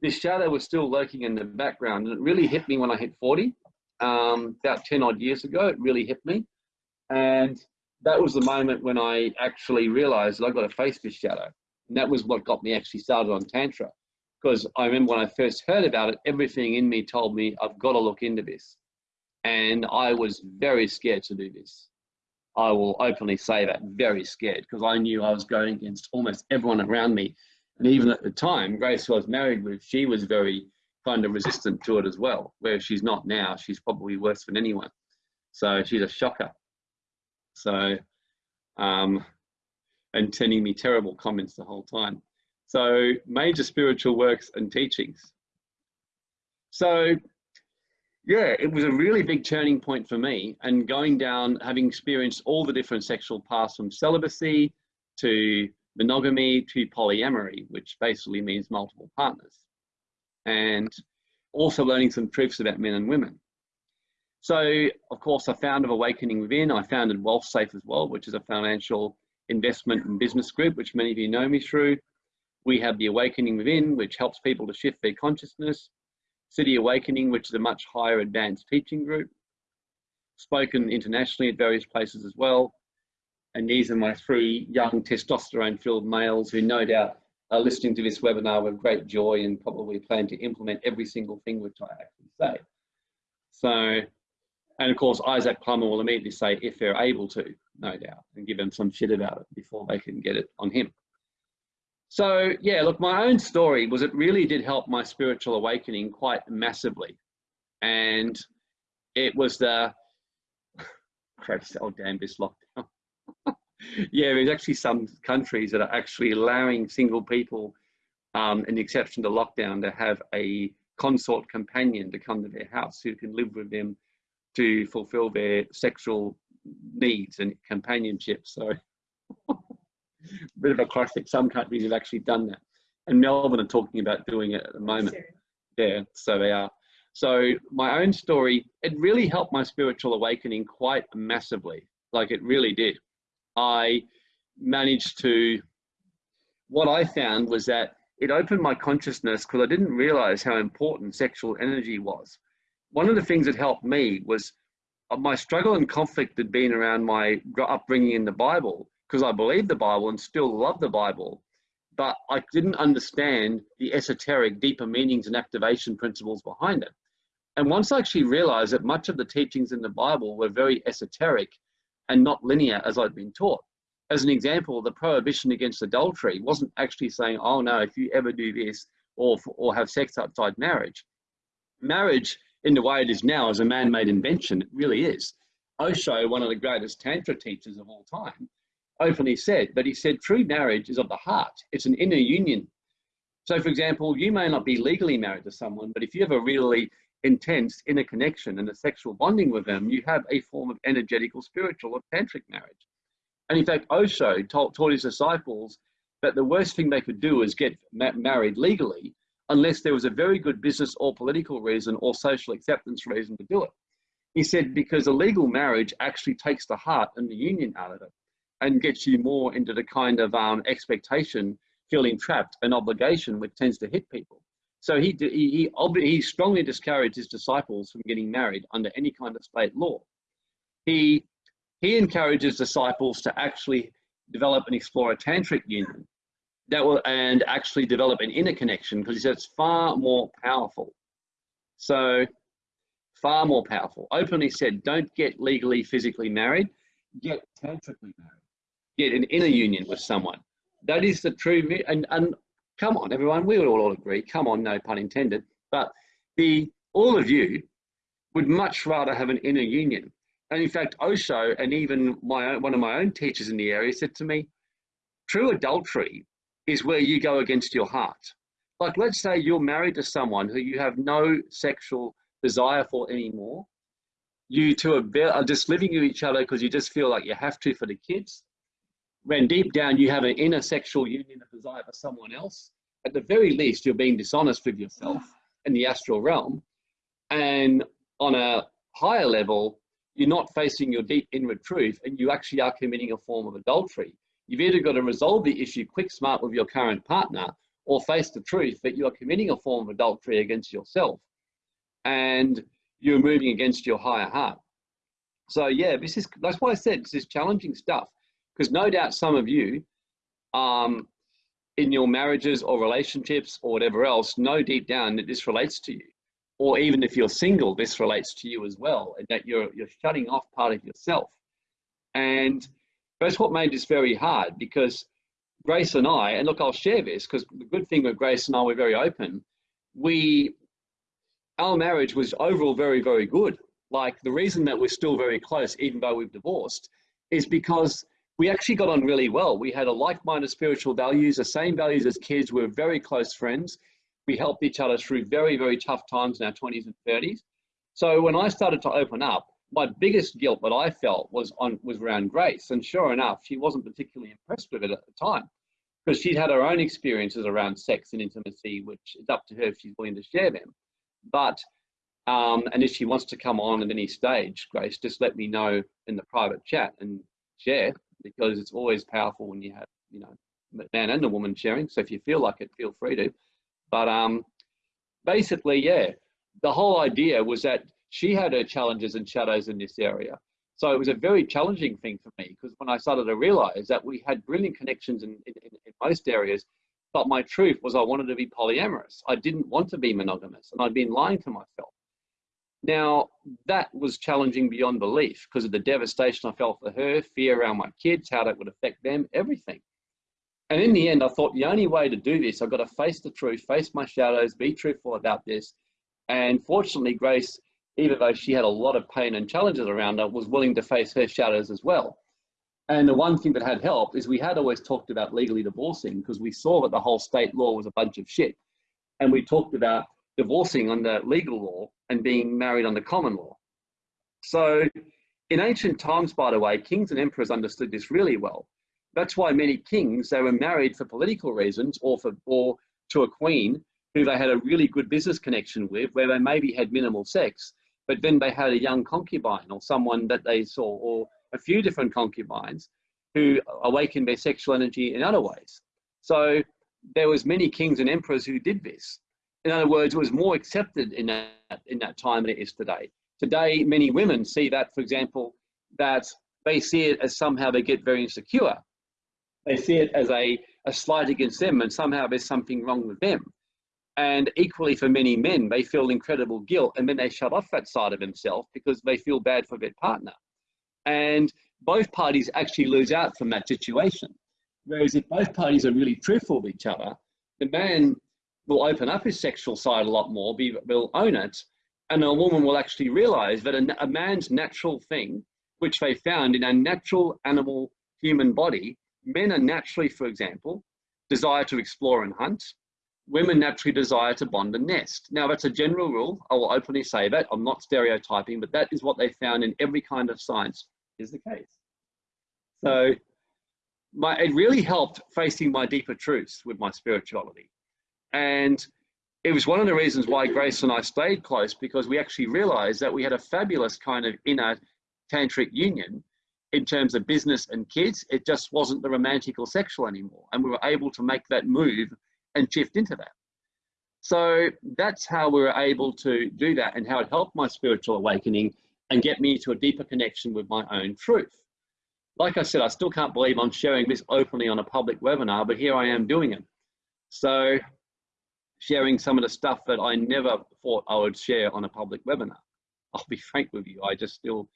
this shadow was still lurking in the background. And it really hit me when I hit 40, um, about 10 odd years ago. It really hit me. And that was the moment when I actually realized that I've got to face this shadow. And that was what got me actually started on Tantra. Because I remember when I first heard about it, everything in me told me, I've got to look into this. And I was very scared to do this. I will openly say that, very scared, because I knew I was going against almost everyone around me and even at the time, Grace, was married with, she was very kind of resistant to it as well, where she's not now. She's probably worse than anyone. So she's a shocker. So, um, and sending me terrible comments the whole time. So major spiritual works and teachings. So yeah, it was a really big turning point for me and going down, having experienced all the different sexual paths from celibacy to monogamy to polyamory, which basically means multiple partners. And also learning some truths about men and women. So, of course, I founded Awakening Within. I founded Wealth Safe as well, which is a financial investment and business group, which many of you know me through. We have the Awakening Within, which helps people to shift their consciousness. City Awakening, which is a much higher advanced teaching group. Spoken internationally at various places as well. And these are my three young testosterone-filled males who no doubt are listening to this webinar with great joy and probably plan to implement every single thing which I actually say. So and of course, Isaac Plummer will immediately say, if they're able to, no doubt, and give them some shit about it before they can get it on him. So yeah, look, my own story was it really did help my spiritual awakening quite massively. And it was the, <sighs> oh damn this lockdown. Yeah, there's actually some countries that are actually allowing single people, um, in exception to lockdown, to have a consort companion to come to their house who can live with them to fulfill their sexual needs and companionship. So, <laughs> bit of a classic. Some countries have actually done that, and Melbourne are talking about doing it at the moment. Yeah, so they are. So my own story, it really helped my spiritual awakening quite massively. Like it really did. I managed to. What I found was that it opened my consciousness because I didn't realize how important sexual energy was one of the things that helped me was uh, my struggle and conflict had been around my upbringing in the Bible because I believed the Bible and still love the Bible, but I didn't understand the esoteric, deeper meanings and activation principles behind it. And once I actually realized that much of the teachings in the Bible were very esoteric and not linear as I'd been taught. As an example, the prohibition against adultery wasn't actually saying, oh no, if you ever do this or, or have sex outside marriage. Marriage in the way it is now is a man-made invention. It really is. Osho, one of the greatest Tantra teachers of all time, openly said, but he said true marriage is of the heart. It's an inner union. So for example, you may not be legally married to someone, but if you have a really intense inner connection and a sexual bonding with them, you have a form of energetical, spiritual, or tantric marriage. And in fact, Osho taught, taught his disciples that the worst thing they could do is get ma married legally unless there was a very good business or political reason or social acceptance reason to do it. He said, because a legal marriage actually takes the heart and the union out of it and gets you more into the kind of um, expectation, feeling trapped, and obligation, which tends to hit people. So he, he, he, he strongly discouraged his disciples from getting married under any kind of state law. He, he encourages disciples to actually develop and explore a tantric union that will and actually develop an inner connection because he said it's far more powerful. So far more powerful. Openly said, don't get legally, physically married, get tantrically married. Get an inner union with someone. That is the true, and, and come on, everyone, we would all agree, come on, no pun intended, but the all of you would much rather have an inner union. And in fact, Osho and even my one of my own teachers in the area said to me, true adultery is where you go against your heart. Like, let's say you're married to someone who you have no sexual desire for anymore. You two are, are just living with each other because you just feel like you have to for the kids. When deep down you have an inner sexual union of desire for someone else, at the very least, you're being dishonest with yourself in the astral realm. And on a higher level, you're not facing your deep inward truth and you actually are committing a form of adultery You've either got to resolve the issue quick smart with your current partner or face the truth that you are committing a form of adultery against yourself and you're moving against your higher heart. So yeah, this is that's why I said this is challenging stuff because no doubt some of you um, in your marriages or relationships or whatever else know deep down that this relates to you. Or even if you're single, this relates to you as well, and that you're you're shutting off part of yourself. And that's what made this very hard because Grace and I, and look, I'll share this because the good thing with Grace and I, we're very open. We, our marriage was overall very, very good. Like the reason that we're still very close, even though we've divorced, is because we actually got on really well. We had a like-minded spiritual values, the same values as kids. We were very close friends. We helped each other through very, very tough times in our 20s and 30s. So when I started to open up, my biggest guilt that I felt was on was around Grace, and sure enough, she wasn't particularly impressed with it at the time because she'd had her own experiences around sex and intimacy, which is up to her if she's willing to share them. But Um, and if she wants to come on at any stage, Grace, just let me know in the private chat and share because it's always powerful when you have, you know, man and a woman sharing. So if you feel like it, feel free to. But um, basically, yeah, the whole idea was that she had her challenges and shadows in this area. So it was a very challenging thing for me because when I started to realize that we had brilliant connections in, in, in most areas, but my truth was I wanted to be polyamorous. I didn't want to be monogamous and I'd been lying to myself. Now, that was challenging beyond belief because of the devastation I felt for her, fear around my kids, how that would affect them, everything. And in the end, I thought the only way to do this, I've got to face the truth, face my shadows, be truthful about this. And fortunately, Grace, even though she had a lot of pain and challenges around her, was willing to face her shadows as well. And the one thing that had helped is we had always talked about legally divorcing because we saw that the whole state law was a bunch of shit. And we talked about divorcing under legal law and being married under common law. So in ancient times, by the way, kings and emperors understood this really well. That's why many kings, they were married for political reasons or, for, or to a queen who they had a really good business connection with, where they maybe had minimal sex, but then they had a young concubine or someone that they saw, or a few different concubines who awakened their sexual energy in other ways. So there was many kings and emperors who did this in other words, it was more accepted in that, in that time than it is today. Today, many women see that, for example, that they see it as somehow they get very insecure. They see it as a, a slight against them and somehow there's something wrong with them. And equally for many men, they feel incredible guilt and then they shut off that side of themselves because they feel bad for their partner. And both parties actually lose out from that situation. Whereas if both parties are really truthful with each other, the man will open up his sexual side a lot more, be, will own it, and a woman will actually realize that a, a man's natural thing, which they found in a natural animal human body, men are naturally, for example, desire to explore and hunt. Women naturally desire to bond and nest. Now, that's a general rule. I will openly say that. I'm not stereotyping, but that is what they found in every kind of science is the case. So my, it really helped facing my deeper truths with my spirituality. And it was one of the reasons why Grace and I stayed close because we actually realized that we had a fabulous kind of inner tantric union in terms of business and kids. It just wasn't the romantic or sexual anymore. And we were able to make that move and shift into that. So that's how we were able to do that and how it helped my spiritual awakening and get me to a deeper connection with my own truth. Like I said, I still can't believe I'm sharing this openly on a public webinar, but here I am doing it. So sharing some of the stuff that I never thought I would share on a public webinar. <laughs> I'll be frank with you, I just still,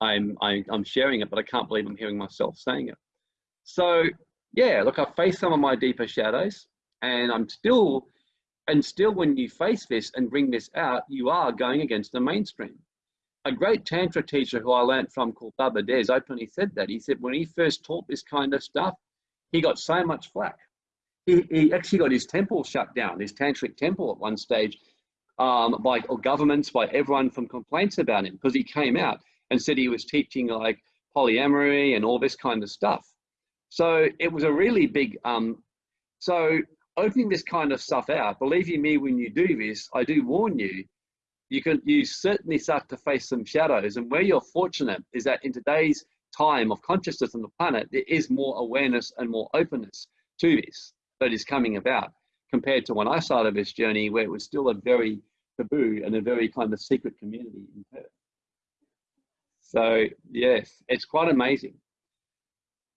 I'm, I, I'm sharing it, but I can't believe I'm hearing myself saying it. So yeah, look, I face some of my deeper shadows and I'm still, and still when you face this and bring this out, you are going against the mainstream. A great Tantra teacher who I learned from called Baba Dez openly said that. He said when he first taught this kind of stuff, he got so much flack he, he actually got his temple shut down, his tantric temple at one stage, um, by governments, by everyone from complaints about him, because he came out and said he was teaching like polyamory and all this kind of stuff. So it was a really big, um, so opening this kind of stuff out, believe you me, when you do this, I do warn you, you can you certainly start to face some shadows. And where you're fortunate is that in today's time of consciousness on the planet, there is more awareness and more openness to this that is coming about compared to when I started this journey where it was still a very taboo and a very kind of secret community in Perth. So yes, it's quite amazing.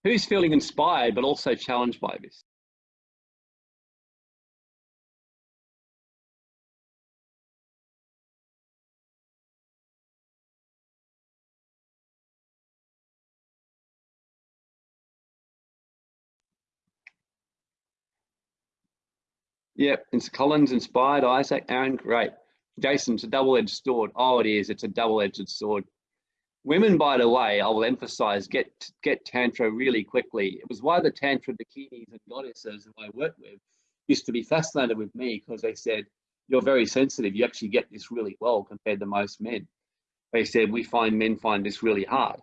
Who's feeling inspired but also challenged by this? Yep, it's Colin's inspired, Isaac, Aaron, great. Jason, it's a double-edged sword. Oh, it is, it's a double-edged sword. Women, by the way, I will emphasize, get get Tantra really quickly. It was why the Tantra Dakinis and goddesses who I worked with used to be fascinated with me because they said, you're very sensitive. You actually get this really well compared to most men. They said, we find men find this really hard.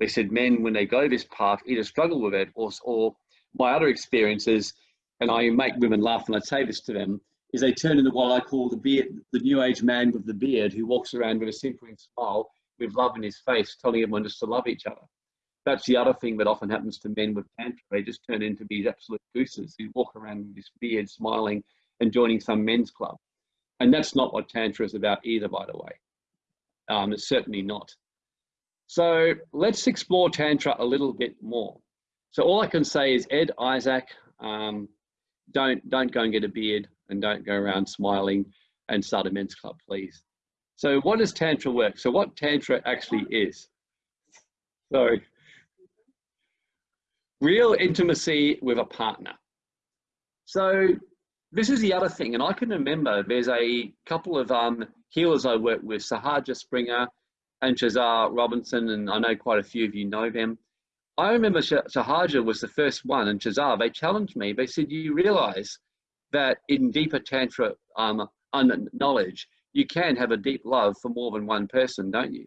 They said men, when they go this path, either struggle with it or, or my other experiences and I make women laugh when I say this to them, is they turn into what I call the beard, the new age man with the beard who walks around with a simpering smile with love in his face, telling everyone just to love each other. That's the other thing that often happens to men with tantra. They just turn into these absolute gooses who walk around with this beard, smiling and joining some men's club. And that's not what tantra is about either, by the way. Um, it's certainly not. So let's explore tantra a little bit more. So all I can say is Ed, Isaac, um, don't don't go and get a beard and don't go around smiling and start a men's club, please. So what does Tantra work? So what Tantra actually is. So real intimacy with a partner. So this is the other thing, and I can remember there's a couple of um, healers I work with, Sahaja Springer and Shazar Robinson, and I know quite a few of you know them. I remember Sahaja was the first one, and Shazar, they challenged me. They said, you realize that in deeper Tantra um, knowledge, you can have a deep love for more than one person, don't you?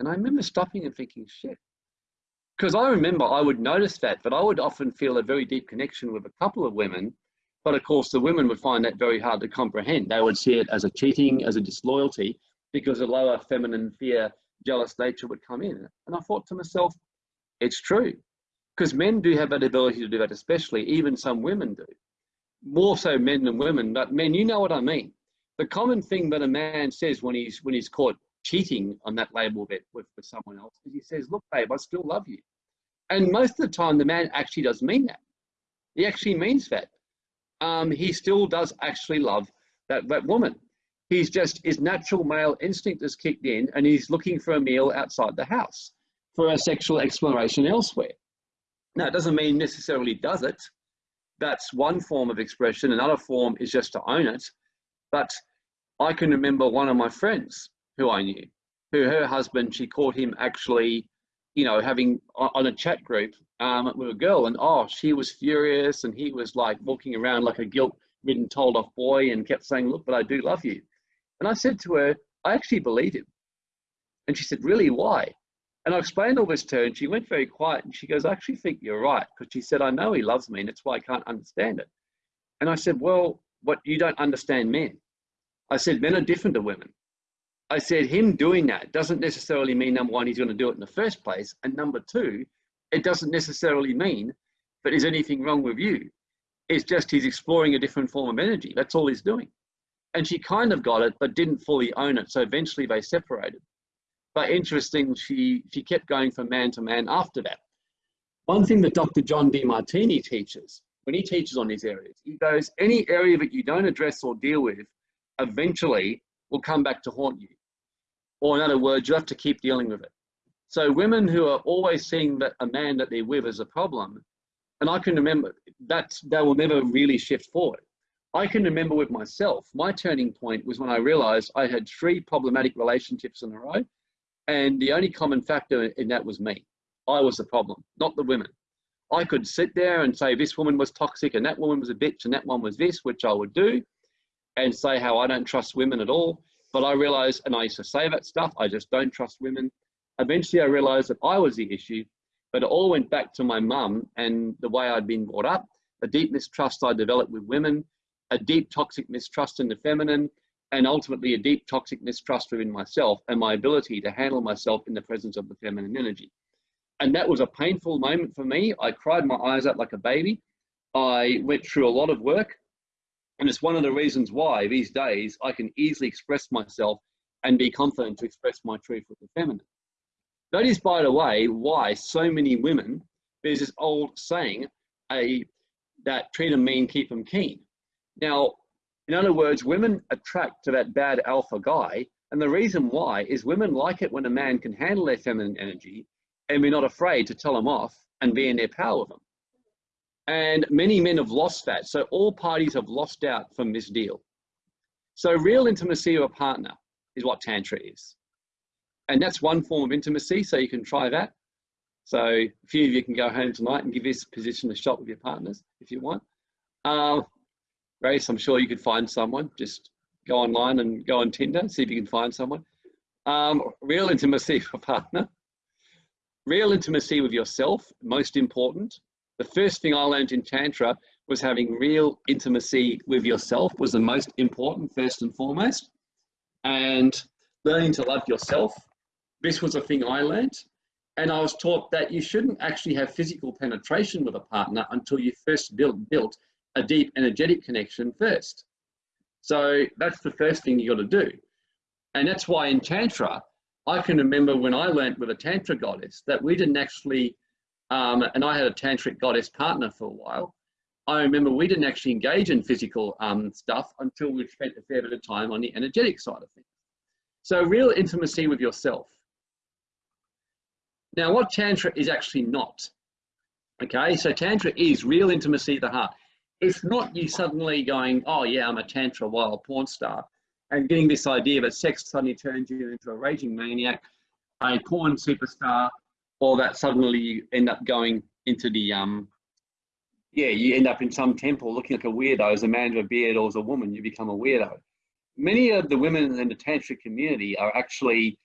And I remember stopping and thinking, shit. Because I remember I would notice that, but I would often feel a very deep connection with a couple of women. But of course, the women would find that very hard to comprehend. They would see it as a cheating, as a disloyalty, because a lower feminine fear, jealous nature would come in. And I thought to myself, it's true. Because men do have that ability to do that, especially, even some women do more so men than women, but men, you know what I mean. The common thing that a man says when he's when he's caught cheating on that label bit with, with someone else is he says, look, babe, I still love you. And most of the time the man actually does mean that. He actually means that. Um, he still does actually love that, that woman. He's just, his natural male instinct has kicked in and he's looking for a meal outside the house for a sexual exploration elsewhere. Now, it doesn't mean necessarily does it, that's one form of expression. Another form is just to own it. But I can remember one of my friends who I knew, who her husband, she caught him actually, you know, having on a chat group um, with a girl, and oh, she was furious, and he was like walking around like a guilt-ridden, told-off boy, and kept saying, "Look, but I do love you." And I said to her, "I actually believe him." And she said, "Really? Why?" And I explained all this to her, and she went very quiet. And she goes, I actually think you're right. Because she said, I know he loves me, and that's why I can't understand it. And I said, Well, what you don't understand men. I said, Men are different to women. I said, Him doing that doesn't necessarily mean, number one, he's going to do it in the first place. And number two, it doesn't necessarily mean that there's anything wrong with you. It's just he's exploring a different form of energy. That's all he's doing. And she kind of got it, but didn't fully own it. So eventually they separated. But interesting, she, she kept going from man to man after that. One thing that Dr. John Demartini teaches, when he teaches on these areas, he goes, any area that you don't address or deal with, eventually will come back to haunt you. Or in other words, you have to keep dealing with it. So women who are always seeing that a man that they're with is a problem, and I can remember that that will never really shift forward. I can remember with myself, my turning point was when I realized I had three problematic relationships in a row and the only common factor in that was me. I was the problem, not the women. I could sit there and say this woman was toxic and that woman was a bitch and that one was this, which I would do, and say how I don't trust women at all. But I realized, and I used to say that stuff, I just don't trust women. Eventually, I realized that I was the issue, but it all went back to my mum and the way I'd been brought up, a deep mistrust I developed with women, a deep toxic mistrust in the feminine, and ultimately a deep toxic mistrust within myself and my ability to handle myself in the presence of the feminine energy. And that was a painful moment for me. I cried my eyes out like a baby. I went through a lot of work. And it's one of the reasons why these days I can easily express myself and be confident to express my truth with the feminine. That is, by the way, why so many women, there's this old saying, a, that treat them mean, keep them keen. Now, in other words, women attract to that bad alpha guy. And the reason why is women like it when a man can handle their feminine energy and we're not afraid to tell them off and be in their power with them. And many men have lost that. So all parties have lost out from this deal. So real intimacy with a partner is what Tantra is. And that's one form of intimacy. So you can try that. So a few of you can go home tonight and give this position a shot with your partners if you want. Uh, Grace, I'm sure you could find someone. Just go online and go on Tinder, see if you can find someone. Um, real intimacy <laughs> for partner. Real intimacy with yourself, most important. The first thing I learned in Tantra was having real intimacy with yourself was the most important first and foremost. And learning to love yourself. This was a thing I learned. And I was taught that you shouldn't actually have physical penetration with a partner until you first build, built a deep energetic connection first. So that's the first thing you got to do. And that's why in Tantra, I can remember when I learned with a Tantra goddess that we didn't actually, um, and I had a Tantric goddess partner for a while. I remember we didn't actually engage in physical um, stuff until we spent a fair bit of time on the energetic side of things. So real intimacy with yourself. Now what Tantra is actually not. Okay, so Tantra is real intimacy of the heart. It's not you suddenly going, oh yeah, I'm a Tantra wild porn star and getting this idea that sex suddenly turns you into a raging maniac, a porn superstar, or that suddenly you end up going into the um, yeah, you end up in some temple looking like a weirdo as a man with a beard or as a woman, you become a weirdo many of the women in the tantric community are actually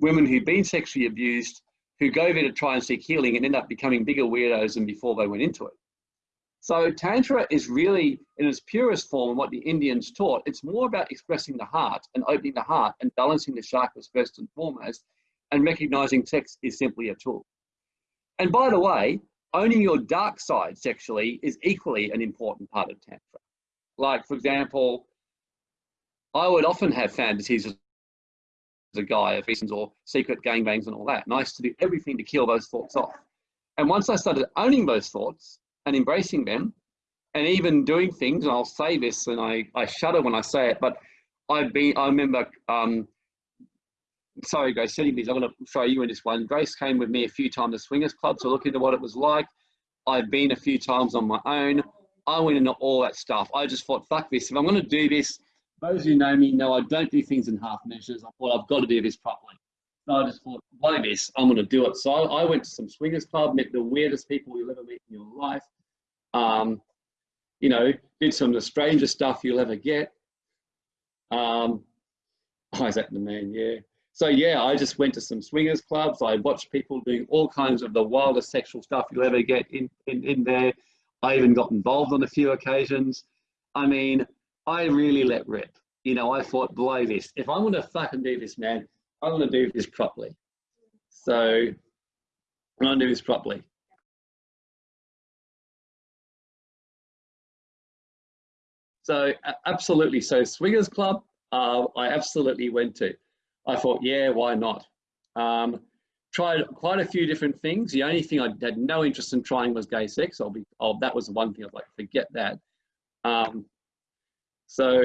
women who've been sexually abused, who go there to try and seek healing and end up becoming bigger weirdos than before they went into it. So Tantra is really, in its purest form, what the Indians taught. It's more about expressing the heart and opening the heart and balancing the chakras first and foremost, and recognizing sex is simply a tool. And by the way, owning your dark side sexually is equally an important part of Tantra. Like, for example, I would often have fantasies as a guy of reasons or secret gangbangs and all that. And I used to do everything to kill those thoughts off. And once I started owning those thoughts and embracing them, and even doing things, and I'll say this, and I, I shudder when I say it, but I've been, I remember, um, sorry, Grace, setting these, I'm going to show you in this one. Grace came with me a few times to Swingers Club to look into what it was like. I've been a few times on my own. I went into all that stuff. I just thought, fuck this. If I'm going to do this, those who know me know I don't do things in half measures. I thought I've got to do this properly. So I just thought, why this? I'm going to do it. So I went to some swingers club, met the weirdest people you'll ever meet in your life. Um, you know, did some of the strangest stuff you'll ever get. Um, <laughs> Isaac the man, yeah. So yeah, I just went to some swingers clubs. I watched people doing all kinds of the wildest sexual stuff you'll ever get in, in, in there. I even got involved on a few occasions. I mean, I really let rip. You know, I thought, blow this. If I'm to fucking do this, man, I'm to do this properly. So I'm to do this properly. So absolutely. So Swingers Club, uh, I absolutely went to. I thought, yeah, why not? Um, tried quite a few different things. The only thing I had no interest in trying was gay sex. I'll be, oh, that was the one thing I was like, forget that. Um, so,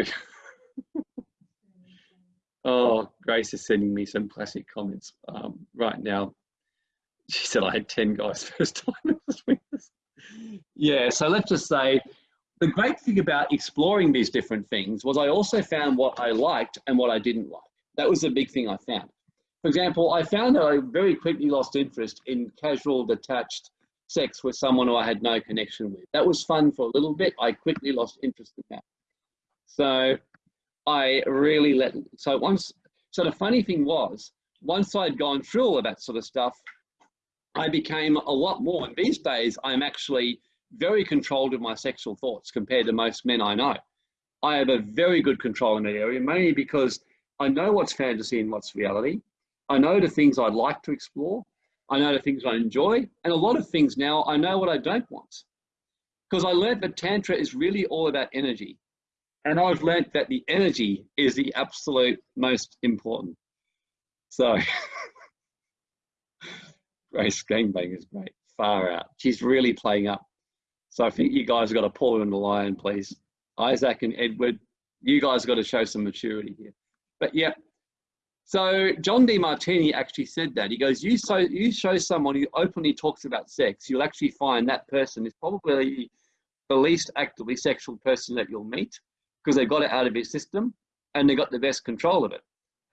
<laughs> oh, Grace is sending me some classic comments um, right now. She said I had 10 guys <laughs> first time Yeah, so let's just say the great thing about exploring these different things was I also found what I liked and what I didn't like. That was the big thing I found. For example, I found that I very quickly lost interest in casual, detached sex with someone who I had no connection with. That was fun for a little bit. I quickly lost interest in that. So I really let, so once, so the funny thing was, once I'd gone through all of that sort of stuff, I became a lot more. And these days, I'm actually very controlled of my sexual thoughts compared to most men I know. I have a very good control in that area, mainly because I know what's fantasy and what's reality. I know the things I'd like to explore. I know the things I enjoy. And a lot of things now, I know what I don't want. Because I learned that Tantra is really all about energy. And I've learnt that the energy is the absolute most important. So, <laughs> Grace Gangbang is great, far out. She's really playing up. So I think you guys have got to pull in the line, please. Isaac and Edward, you guys got to show some maturity here. But yeah, so John D. Demartini actually said that. He goes, you, so, you show someone who openly talks about sex, you'll actually find that person is probably the least actively sexual person that you'll meet because they've got it out of his system and they've got the best control of it.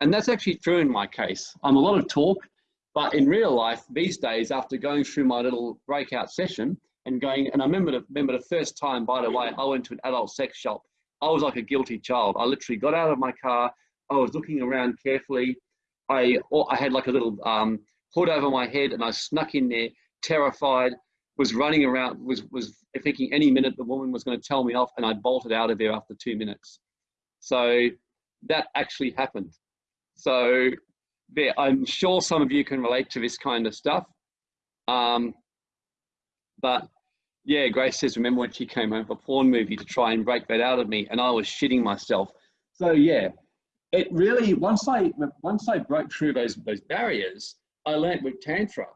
And that's actually true in my case. I'm a lot of talk, but in real life, these days, after going through my little breakout session and going, and I remember the, remember the first time, by the way, I went to an adult sex shop. I was like a guilty child. I literally got out of my car. I was looking around carefully. I, I had like a little um, hood over my head and I snuck in there terrified was running around, was, was thinking any minute the woman was going to tell me off and I bolted out of there after two minutes. So that actually happened. So yeah, I'm sure some of you can relate to this kind of stuff. Um, but yeah, Grace says, remember when she came home for porn movie to try and break that out of me and I was shitting myself. So yeah, it really, once I, once I broke through those, those barriers, I learned with Tantra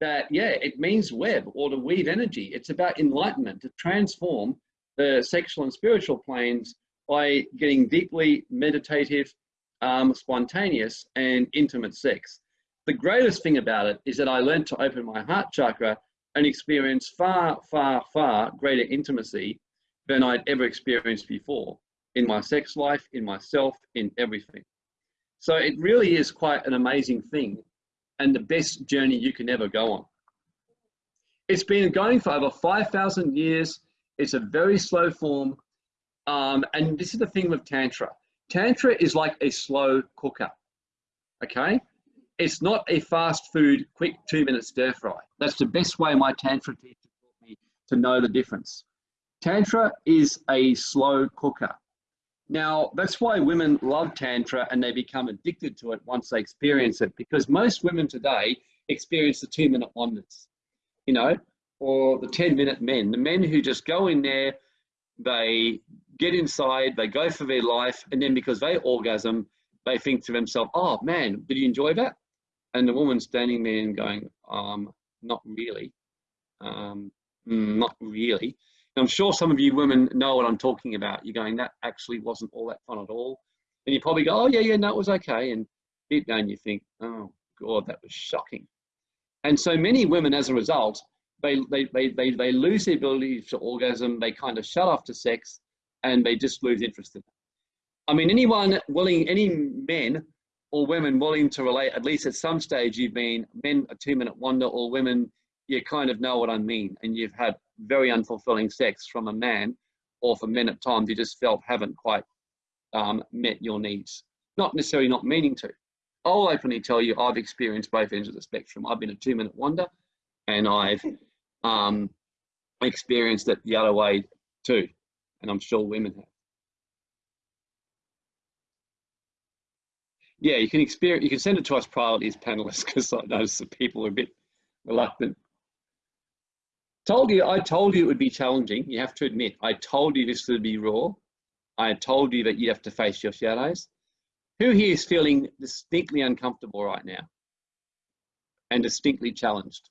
that, yeah, it means web or to weave energy. It's about enlightenment, to transform the sexual and spiritual planes by getting deeply meditative, um, spontaneous, and intimate sex. The greatest thing about it is that I learned to open my heart chakra and experience far, far, far greater intimacy than I'd ever experienced before in my sex life, in myself, in everything. So it really is quite an amazing thing and the best journey you can ever go on. It's been going for over 5,000 years. It's a very slow form. Um, and this is the thing with Tantra. Tantra is like a slow cooker, okay? It's not a fast food, quick two minute stir fry. That's the best way my Tantra teacher taught me to know the difference. Tantra is a slow cooker. Now, that's why women love Tantra and they become addicted to it once they experience it, because most women today experience the two minute wonders, you know, or the 10 minute men, the men who just go in there, they get inside, they go for their life, and then because they orgasm, they think to themselves, oh man, did you enjoy that? And the woman standing there and going, um, not really, um, mm, not really. I'm sure some of you women know what I'm talking about. You're going, that actually wasn't all that fun at all. And you probably go, oh, yeah, yeah, no, it was okay. And deep down you think, oh, God, that was shocking. And so many women, as a result, they, they, they, they, they lose the ability to orgasm, they kind of shut off to sex, and they just lose interest in it. I mean, anyone willing, any men or women willing to relate, at least at some stage, you've been men a two minute wonder, or women, you kind of know what I mean, and you've had very unfulfilling sex from a man, or for men at times you just felt haven't quite um, met your needs. Not necessarily not meaning to. I'll openly tell you I've experienced both ends of the spectrum. I've been a two minute wonder and I've <laughs> um, experienced it the other way too. And I'm sure women have. Yeah, you can experience, you can send it to us privately as panelists because I notice that people are a bit reluctant Told you, I told you it would be challenging. You have to admit, I told you this would be raw. I told you that you'd have to face your shadows. Who here is feeling distinctly uncomfortable right now and distinctly challenged?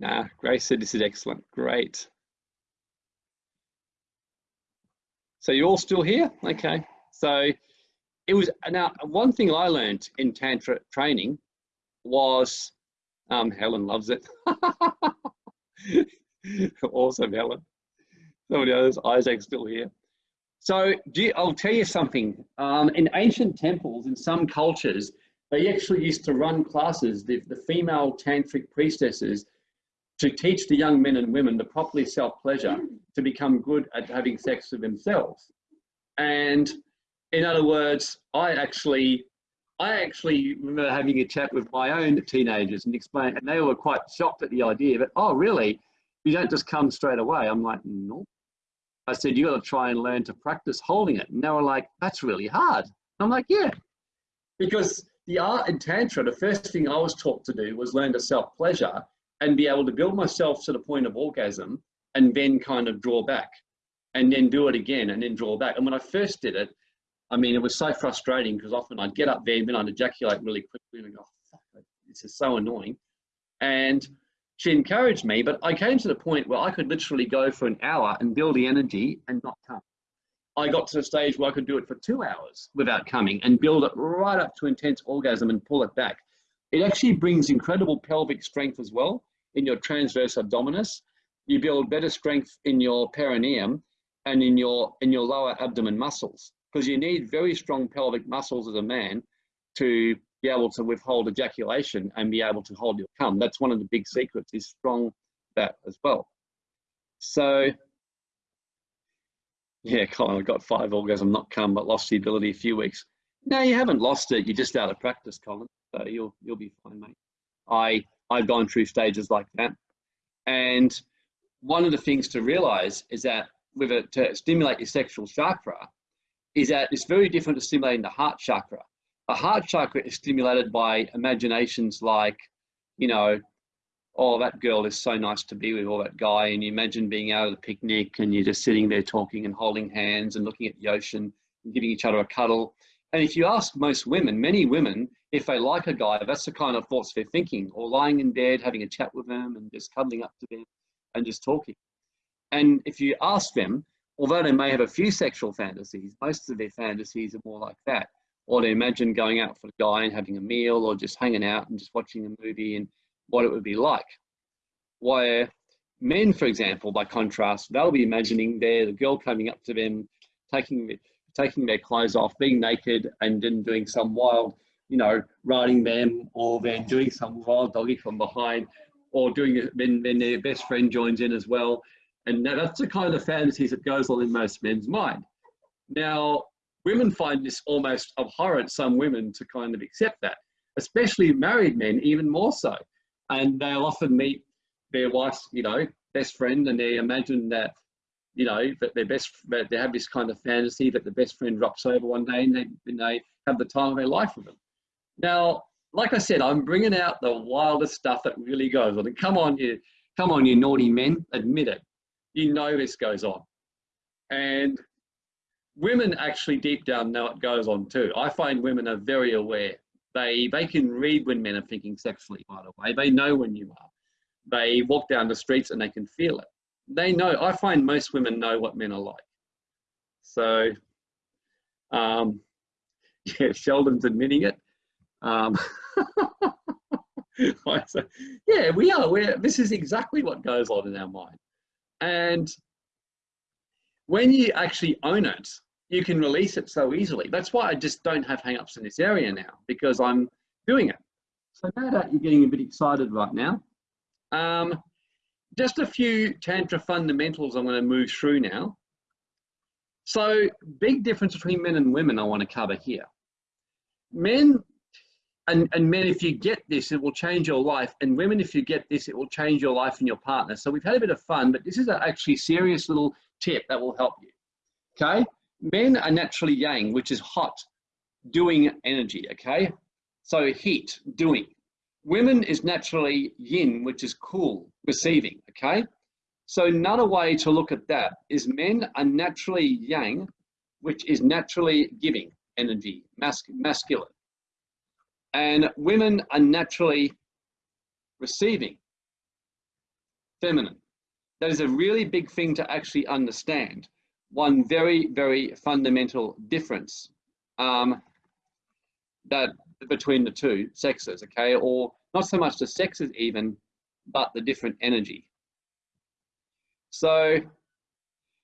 Nah, Grace said this is excellent. Great. So you're all still here? Okay. So it was, now one thing I learned in Tantra training was, um, Helen loves it. <laughs> awesome, Helen. Somebody else, Isaac's still here. So you, I'll tell you something. Um, in ancient temples, in some cultures, they actually used to run classes. The, the female tantric priestesses to teach the young men and women to properly self-pleasure to become good at having sex with themselves. And in other words, I actually, I actually remember having a chat with my own teenagers and explain, and they were quite shocked at the idea that, oh, really? You don't just come straight away. I'm like, no. I said, you got to try and learn to practice holding it. And they were like, that's really hard. I'm like, yeah, because the art in Tantra, the first thing I was taught to do was learn to self pleasure and be able to build myself to the point of orgasm and then kind of draw back and then do it again and then draw back. And when I first did it, I mean, it was so frustrating because often I'd get up there and then I'd ejaculate really quickly and go, oh, this is so annoying. And she encouraged me, but I came to the point where I could literally go for an hour and build the energy and not come. I got to the stage where I could do it for two hours without coming and build it right up to intense orgasm and pull it back. It actually brings incredible pelvic strength as well in your transverse abdominis. You build better strength in your perineum and in your in your lower abdomen muscles because you need very strong pelvic muscles as a man to be able to withhold ejaculation and be able to hold your cum. That's one of the big secrets is strong that as well. So Yeah, Colin, I got five orgasm, not come, but lost the ability a few weeks. No, you haven't lost it. You're just out of practice, Colin. So you'll you'll be fine, mate. I I've gone through stages like that, and one of the things to realize is that with it to stimulate your sexual chakra, is that it's very different to stimulating the heart chakra. A heart chakra is stimulated by imaginations like, you know, oh, that girl is so nice to be with, or that guy, and you imagine being out at a picnic and you're just sitting there talking and holding hands and looking at the ocean and giving each other a cuddle. And if you ask most women, many women, if they like a guy, that's the kind of thoughts they're thinking, or lying in bed, having a chat with them and just cuddling up to them and just talking. And if you ask them, although they may have a few sexual fantasies, most of their fantasies are more like that. Or they imagine going out for a guy and having a meal or just hanging out and just watching a movie and what it would be like. Where men, for example, by contrast, they'll be imagining there the girl coming up to them, taking taking their clothes off, being naked, and then doing some wild, you know, riding them, or then doing some wild doggy from behind, or doing it when, when their best friend joins in as well. And that's the kind of fantasies that goes on in most men's mind. Now, women find this almost abhorrent, some women, to kind of accept that, especially married men, even more so and they'll often meet their wife's, you know, best friend, and they imagine that, you know, that their best, that they have this kind of fantasy that the best friend drops over one day, and they, and they have the time of their life with them. Now, like I said, I'm bringing out the wildest stuff that really goes on. And come on, you, come on, you naughty men, admit it. You know this goes on, and women actually deep down know it goes on too. I find women are very aware they they can read when men are thinking sexually, by the way. They know when you are. They walk down the streets and they can feel it. They know. I find most women know what men are like. So, um, <laughs> yeah, Sheldon's admitting it. Um, <laughs> yeah, we are. We're, this is exactly what goes on in our mind. And when you actually own it, you can release it so easily. That's why I just don't have hangups in this area now because I'm doing it. So no doubt you're getting a bit excited right now. Um, just a few Tantra fundamentals I'm going to move through now. So big difference between men and women I want to cover here. Men and, and men, if you get this, it will change your life. And women, if you get this, it will change your life and your partner. So we've had a bit of fun, but this is a actually serious little tip that will help you. Okay men are naturally yang, which is hot, doing energy, okay? So heat, doing. Women is naturally yin, which is cool, receiving, okay? So another way to look at that is men are naturally yang, which is naturally giving energy, mas masculine. And women are naturally receiving, feminine. That is a really big thing to actually understand one very, very fundamental difference um, that between the two sexes, okay? Or not so much the sexes even, but the different energy. So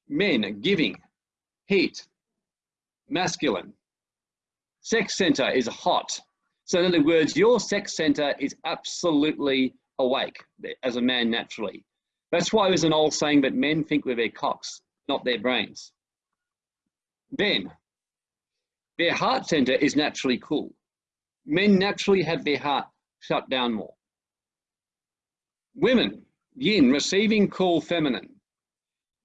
men are giving, heat, masculine. Sex center is hot. So in other words, your sex center is absolutely awake as a man naturally. That's why there's an old saying that men think with their cocks not their brains. Then, their heart center is naturally cool. Men naturally have their heart shut down more. Women, yin, receiving cool feminine.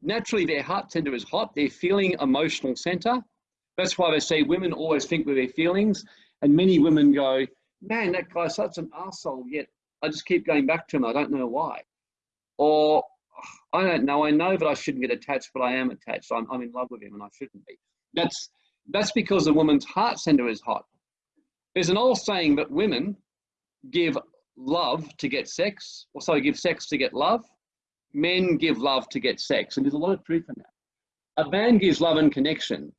Naturally, their heart center is hot, their feeling emotional center. That's why they say women always think with their feelings. And many women go, man, that guy's such an asshole, yet I just keep going back to him. I don't know why. Or I don't know. I know that I shouldn't get attached, but I am attached. I'm, I'm in love with him and I shouldn't be. That's, that's because the woman's heart center is hot. There's an old saying that women give love to get sex, or sorry, give sex to get love. Men give love to get sex. And there's a lot of truth in that. A man gives love and connection.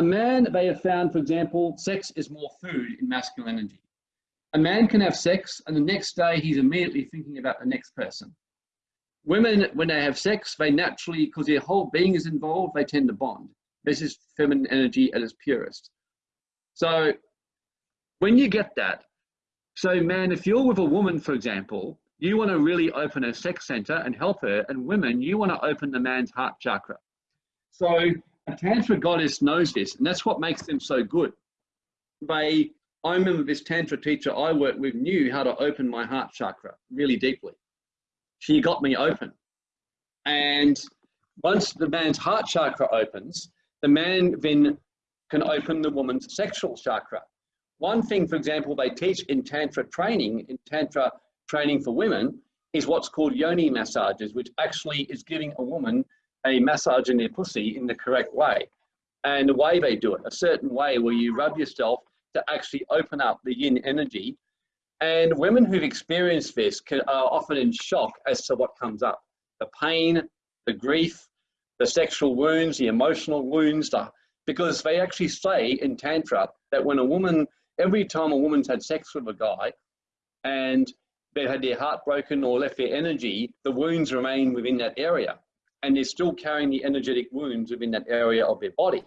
A man, they have found, for example, sex is more food in masculine energy. A man can have sex and the next day he's immediately thinking about the next person. Women, when they have sex, they naturally, because their whole being is involved, they tend to bond. This is feminine energy at its purest. So when you get that, so man, if you're with a woman, for example, you want to really open a sex center and help her, and women, you want to open the man's heart chakra. So a Tantra goddess knows this, and that's what makes them so good. They, I remember this Tantra teacher I worked with knew how to open my heart chakra really deeply. She got me open. And once the man's heart chakra opens, the man then can open the woman's sexual chakra. One thing, for example, they teach in Tantra training, in Tantra training for women, is what's called yoni massages, which actually is giving a woman a massage in their pussy in the correct way. And the way they do it, a certain way where you rub yourself to actually open up the yin energy. And women who've experienced this can, are often in shock as to what comes up. The pain, the grief, the sexual wounds, the emotional wounds, the, because they actually say in Tantra that when a woman, every time a woman's had sex with a guy and they've had their heart broken or left their energy, the wounds remain within that area and they're still carrying the energetic wounds within that area of their body.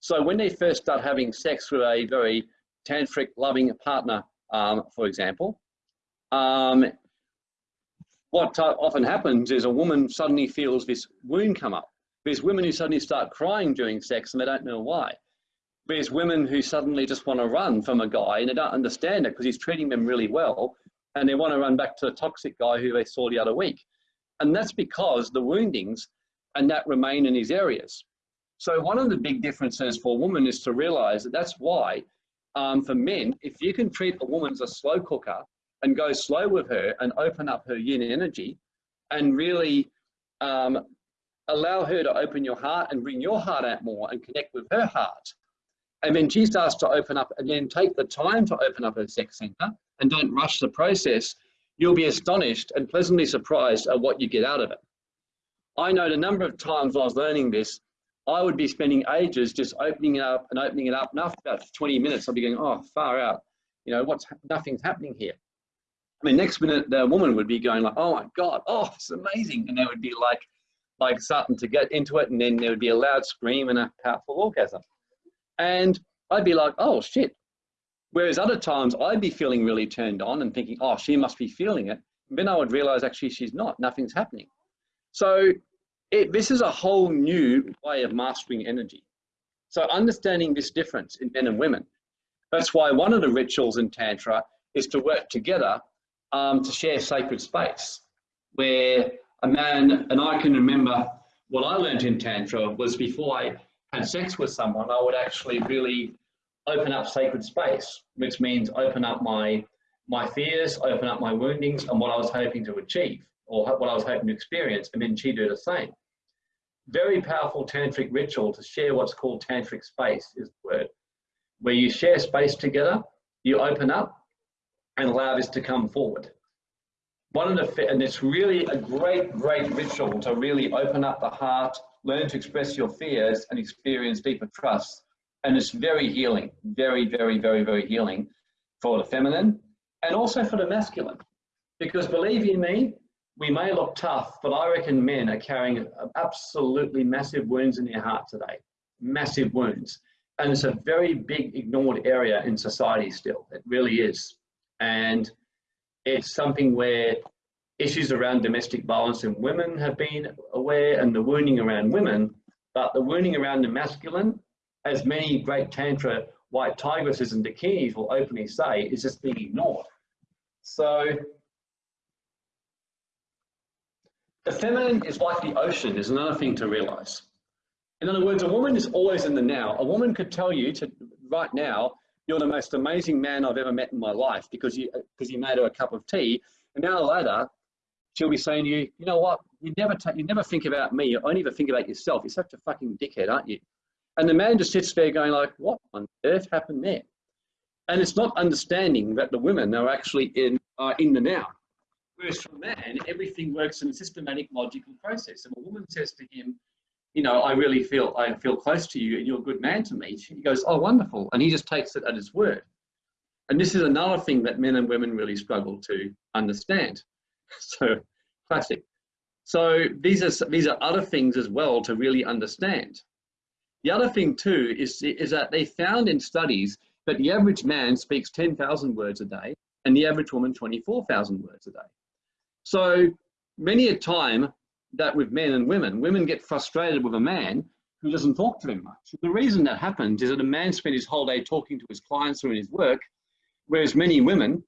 So when they first start having sex with a very tantric loving partner, um, for example, um, what often happens is a woman suddenly feels this wound come up. There's women who suddenly start crying during sex and they don't know why. There's women who suddenly just want to run from a guy and they don't understand it because he's treating them really well and they want to run back to the toxic guy who they saw the other week. And that's because the woundings and that remain in these areas. So one of the big differences for a woman is to realize that that's why um, for men, if you can treat a woman as a slow cooker and go slow with her and open up her yin energy and really um, allow her to open your heart and bring your heart out more and connect with her heart. And then she starts to open up and then take the time to open up her sex center and don't rush the process you'll be astonished and pleasantly surprised at what you get out of it. I know the number of times I was learning this, I would be spending ages just opening it up and opening it up. And after about 20 minutes, I'd be going, oh, far out. You know, what's nothing's happening here. I mean, next minute the woman would be going like, oh my God, oh, it's amazing. And they would be like, like starting to get into it. And then there would be a loud scream and a powerful orgasm. And I'd be like, oh shit, Whereas other times I'd be feeling really turned on and thinking, oh, she must be feeling it. And then I would realize actually she's not, nothing's happening. So it, this is a whole new way of mastering energy. So understanding this difference in men and women. That's why one of the rituals in Tantra is to work together um, to share sacred space, where a man, and I can remember what I learned in Tantra was before I had sex with someone, I would actually really open up sacred space, which means open up my my fears, open up my woundings, and what I was hoping to achieve or what I was hoping to experience, and then she do the same. Very powerful tantric ritual to share what's called tantric space is the word, where you share space together, you open up, and allow this to come forward. One of the and it's really a great, great ritual to really open up the heart, learn to express your fears, and experience deeper trust and it's very healing, very, very, very, very healing for the feminine and also for the masculine. Because believe you me, we may look tough, but I reckon men are carrying absolutely massive wounds in their heart today, massive wounds. And it's a very big ignored area in society still. It really is. And it's something where issues around domestic violence in women have been aware and the wounding around women, but the wounding around the masculine as many great Tantra white tigresses and dakinis will openly say, is just being ignored. So the feminine is like the ocean is another thing to realize. In other words, a woman is always in the now. A woman could tell you to right now, you're the most amazing man I've ever met in my life because you because you made her a cup of tea. And now later, she'll be saying to you, you know what, you never you never think about me, you only ever think about yourself. You're such a fucking dickhead, aren't you? And the man just sits there going like, what on earth happened there? And it's not understanding that the women are actually in, uh, in the now. Whereas for a man, everything works in a systematic, logical process. And a woman says to him, you know, I really feel, I feel close to you and you're a good man to me. He goes, oh, wonderful. And he just takes it at his word. And this is another thing that men and women really struggle to understand. <laughs> So classic. So these are, these are other things as well to really understand. The other thing too is, is that they found in studies that the average man speaks 10,000 words a day and the average woman 24,000 words a day. So many a time that with men and women, women get frustrated with a man who doesn't talk to them much. The reason that happens is that a man spends his whole day talking to his clients or in his work, whereas many women,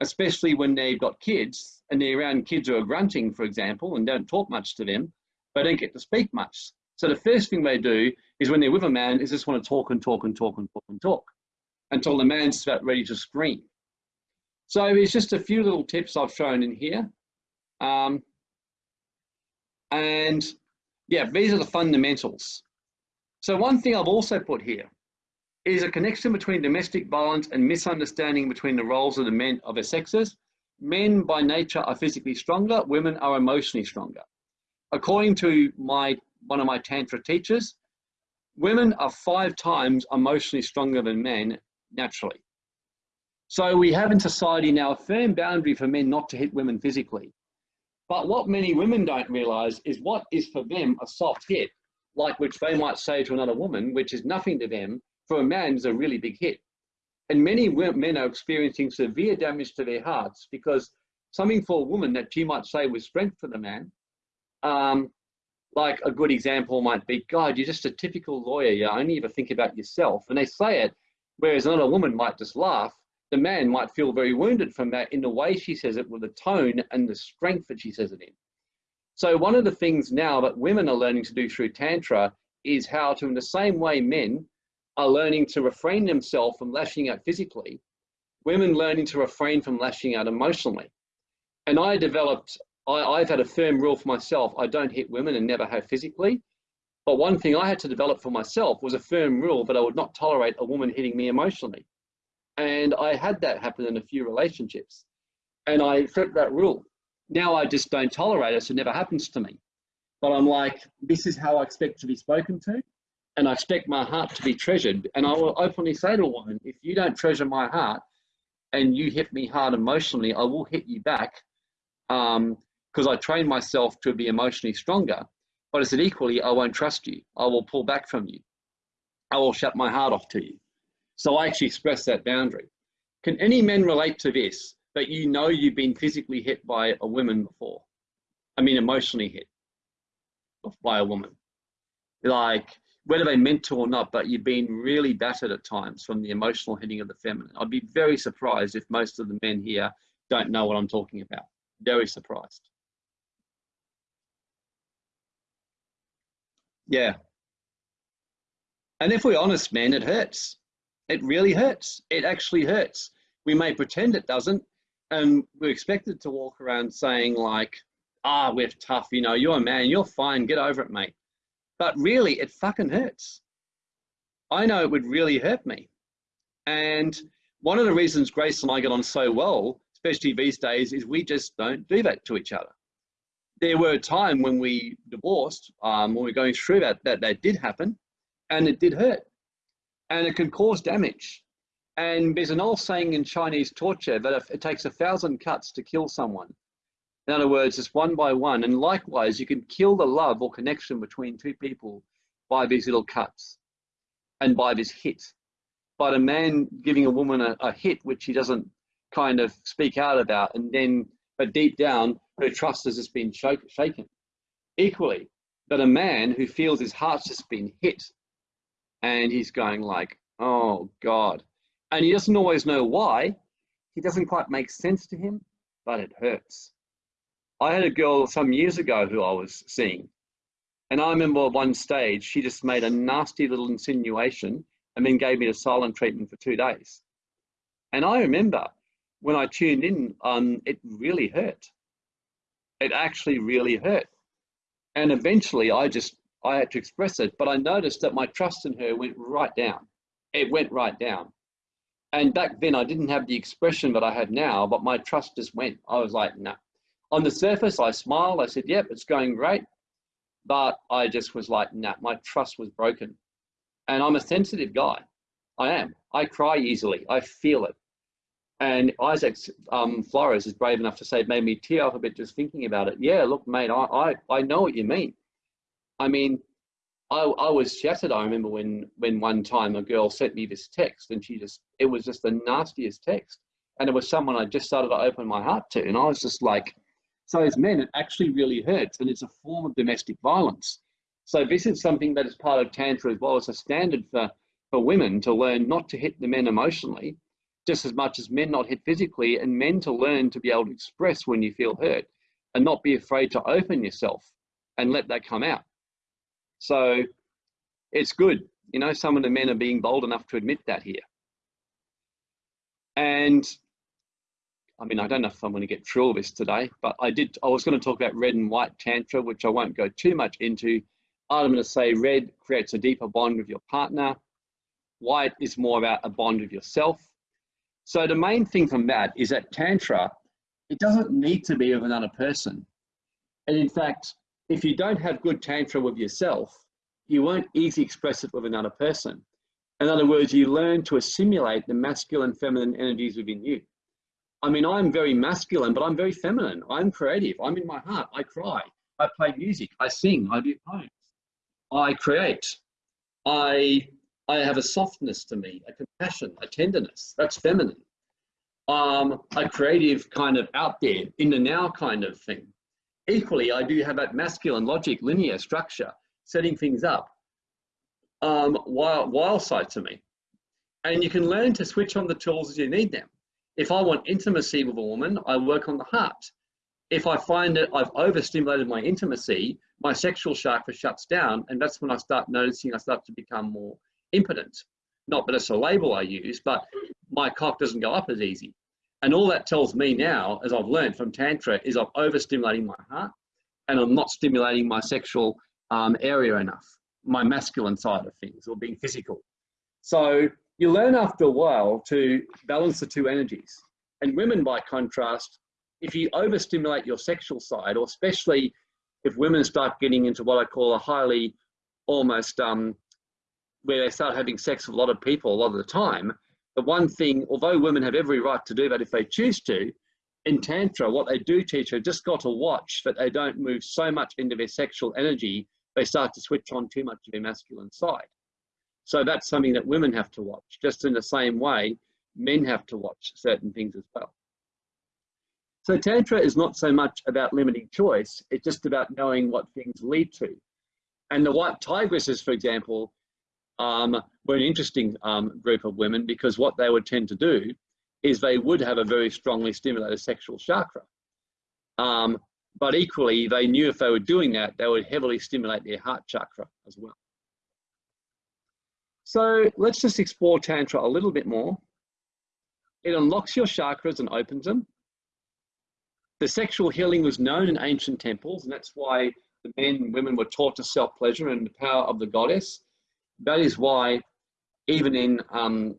especially when they've got kids and they're around kids who are grunting, for example, and don't talk much to them, they don't get to speak much. So the first thing they do is when they're with a man is just want to talk and talk and talk and talk and talk until the man's about ready to scream. So it's just a few little tips I've shown in here. Um, and yeah, these are the fundamentals. So one thing I've also put here is a connection between domestic violence and misunderstanding between the roles of the men of the sexes. Men by nature are physically stronger, women are emotionally stronger. According to my one of my Tantra teachers, women are five times emotionally stronger than men naturally. So we have in society now a firm boundary for men not to hit women physically. But what many women don't realize is what is for them a soft hit, like which they might say to another woman, which is nothing to them, for a man is a really big hit. And many men are experiencing severe damage to their hearts because something for a woman that she might say was strength for the man, um, like a good example might be, God, you're just a typical lawyer. You only ever think about yourself. And they say it, whereas another woman might just laugh. The man might feel very wounded from that in the way she says it, with the tone and the strength that she says it in. So one of the things now that women are learning to do through Tantra is how to, in the same way men are learning to refrain themselves from lashing out physically, women learning to refrain from lashing out emotionally. And I developed I, I've had a firm rule for myself. I don't hit women and never have physically. But one thing I had to develop for myself was a firm rule that I would not tolerate a woman hitting me emotionally. And I had that happen in a few relationships. And I set that rule. Now I just don't tolerate it, so it never happens to me. But I'm like, this is how I expect to be spoken to. And I expect my heart to be treasured. And I will openly say to a woman, if you don't treasure my heart and you hit me hard emotionally, I will hit you back. Um, because I trained myself to be emotionally stronger. But I said, equally, I won't trust you. I will pull back from you. I will shut my heart off to you. So I actually express that boundary. Can any men relate to this, that you know you've been physically hit by a woman before? I mean, emotionally hit by a woman. Like, whether they meant to or not, but you've been really battered at times from the emotional hitting of the feminine. I'd be very surprised if most of the men here don't know what I'm talking about. Very surprised. Yeah. And if we're honest, man, it hurts. It really hurts. It actually hurts. We may pretend it doesn't, and we're expected to walk around saying like, ah, we're tough, you know, you're a man, you're fine, get over it, mate. But really, it fucking hurts. I know it would really hurt me. And one of the reasons Grace and I get on so well, especially these days, is we just don't do that to each other there were a time when we divorced, um, when we are going through that, that that did happen, and it did hurt, and it can cause damage. And there's an old saying in Chinese torture that if it takes a thousand cuts to kill someone. In other words, it's one by one. And likewise, you can kill the love or connection between two people by these little cuts and by this hit. But a man giving a woman a, a hit which he doesn't kind of speak out about, and then, but deep down, her trust has just been shaken. Equally, that a man who feels his heart's just been hit and he's going like, oh God. And he doesn't always know why. He doesn't quite make sense to him, but it hurts. I had a girl some years ago who I was seeing. And I remember one stage, she just made a nasty little insinuation and then gave me a silent treatment for two days. And I remember when I tuned in, um, it really hurt it actually really hurt. And eventually I just, I had to express it, but I noticed that my trust in her went right down. It went right down. And back then I didn't have the expression that I have now, but my trust just went. I was like, no. Nah. On the surface, I smiled. I said, yep, it's going great. But I just was like, nah, my trust was broken. And I'm a sensitive guy. I am. I cry easily. I feel it. And Isaac um, Flores is brave enough to say, it made me tear up a bit just thinking about it. Yeah, look, mate, I, I, I know what you mean. I mean, I, I was shattered. I remember when, when one time a girl sent me this text and she just, it was just the nastiest text. And it was someone I just started to open my heart to. And I was just like, so as men, it actually really hurts. And it's a form of domestic violence. So this is something that is part of Tantra as well as a standard for, for women to learn not to hit the men emotionally, just as much as men not hit physically, and men to learn to be able to express when you feel hurt and not be afraid to open yourself and let that come out. So it's good. You know, some of the men are being bold enough to admit that here. And I mean, I don't know if I'm going to get through all this today, but I did. I was going to talk about red and white tantra, which I won't go too much into. I'm going to say red creates a deeper bond with your partner. White is more about a bond with yourself. So the main thing from that is that tantra, it doesn't need to be of another person. And in fact, if you don't have good tantra with yourself, you won't easily express it with another person. In other words, you learn to assimilate the masculine, feminine energies within you. I mean, I'm very masculine, but I'm very feminine. I'm creative. I'm in my heart. I cry. I play music. I sing. I do poems. I create. I I have a softness to me, a compassion, a tenderness. That's feminine. Um, a creative kind of out there, in the now kind of thing. Equally, I do have that masculine logic, linear structure, setting things up. Um, wild, wild side to me. And you can learn to switch on the tools as you need them. If I want intimacy with a woman, I work on the heart. If I find that I've overstimulated my intimacy, my sexual chakra shuts down, and that's when I start noticing I start to become more impotent. Not that it's a label I use, but my cock doesn't go up as easy. And all that tells me now, as I've learned from Tantra, is I'm overstimulating my heart and I'm not stimulating my sexual um, area enough, my masculine side of things, or being physical. So you learn after a while to balance the two energies. And women, by contrast, if you overstimulate your sexual side, or especially if women start getting into what I call a highly almost um, where they start having sex with a lot of people a lot of the time, the one thing, although women have every right to do that if they choose to, in Tantra, what they do teach her just got to watch that they don't move so much into their sexual energy, they start to switch on too much of their masculine side. So that's something that women have to watch, just in the same way men have to watch certain things as well. So Tantra is not so much about limiting choice, it's just about knowing what things lead to. And the white tigresses, for example, um, were an interesting um, group of women because what they would tend to do is they would have a very strongly stimulated sexual chakra. Um, but equally, they knew if they were doing that, they would heavily stimulate their heart chakra as well. So let's just explore Tantra a little bit more. It unlocks your chakras and opens them. The sexual healing was known in ancient temples, and that's why the men and women were taught to self pleasure and the power of the goddess. That is why, even in, um,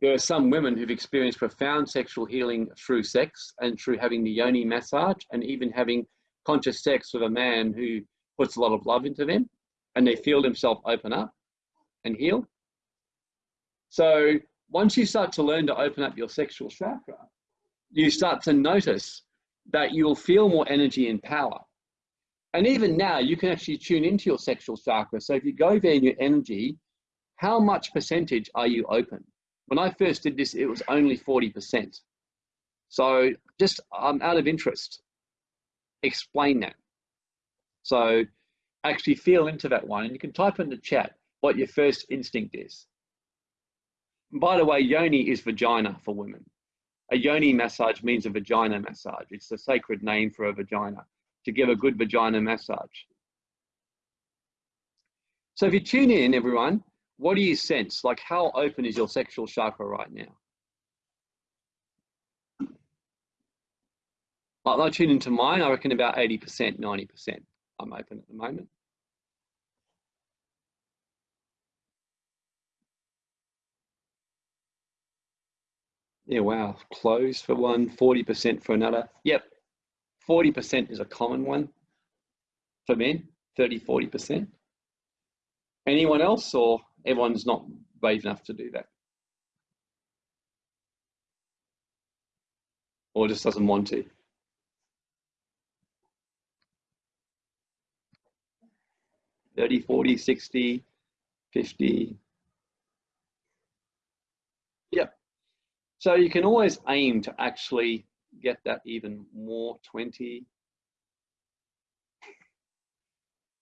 there are some women who've experienced profound sexual healing through sex and through having the yoni massage and even having conscious sex with a man who puts a lot of love into them and they feel themselves open up and heal. So once you start to learn to open up your sexual chakra, you start to notice that you'll feel more energy and power. And even now, you can actually tune into your sexual chakra. So if you go there in your energy, how much percentage are you open? When I first did this, it was only 40%. So just um, out of interest, explain that. So actually feel into that one and you can type in the chat what your first instinct is. By the way, yoni is vagina for women. A yoni massage means a vagina massage. It's the sacred name for a vagina, to give a good vagina massage. So if you tune in, everyone, what do you sense? Like how open is your sexual chakra right now? I tune into mine, I reckon about 80%, 90% I'm open at the moment. Yeah, wow. Close for one, 40% for another. Yep. 40% is a common one for men, 30, 40%. Anyone else or everyone's not brave enough to do that? Or just doesn't want to? Thirty, forty, sixty, fifty. Yep. So you can always aim to actually get that even more 20,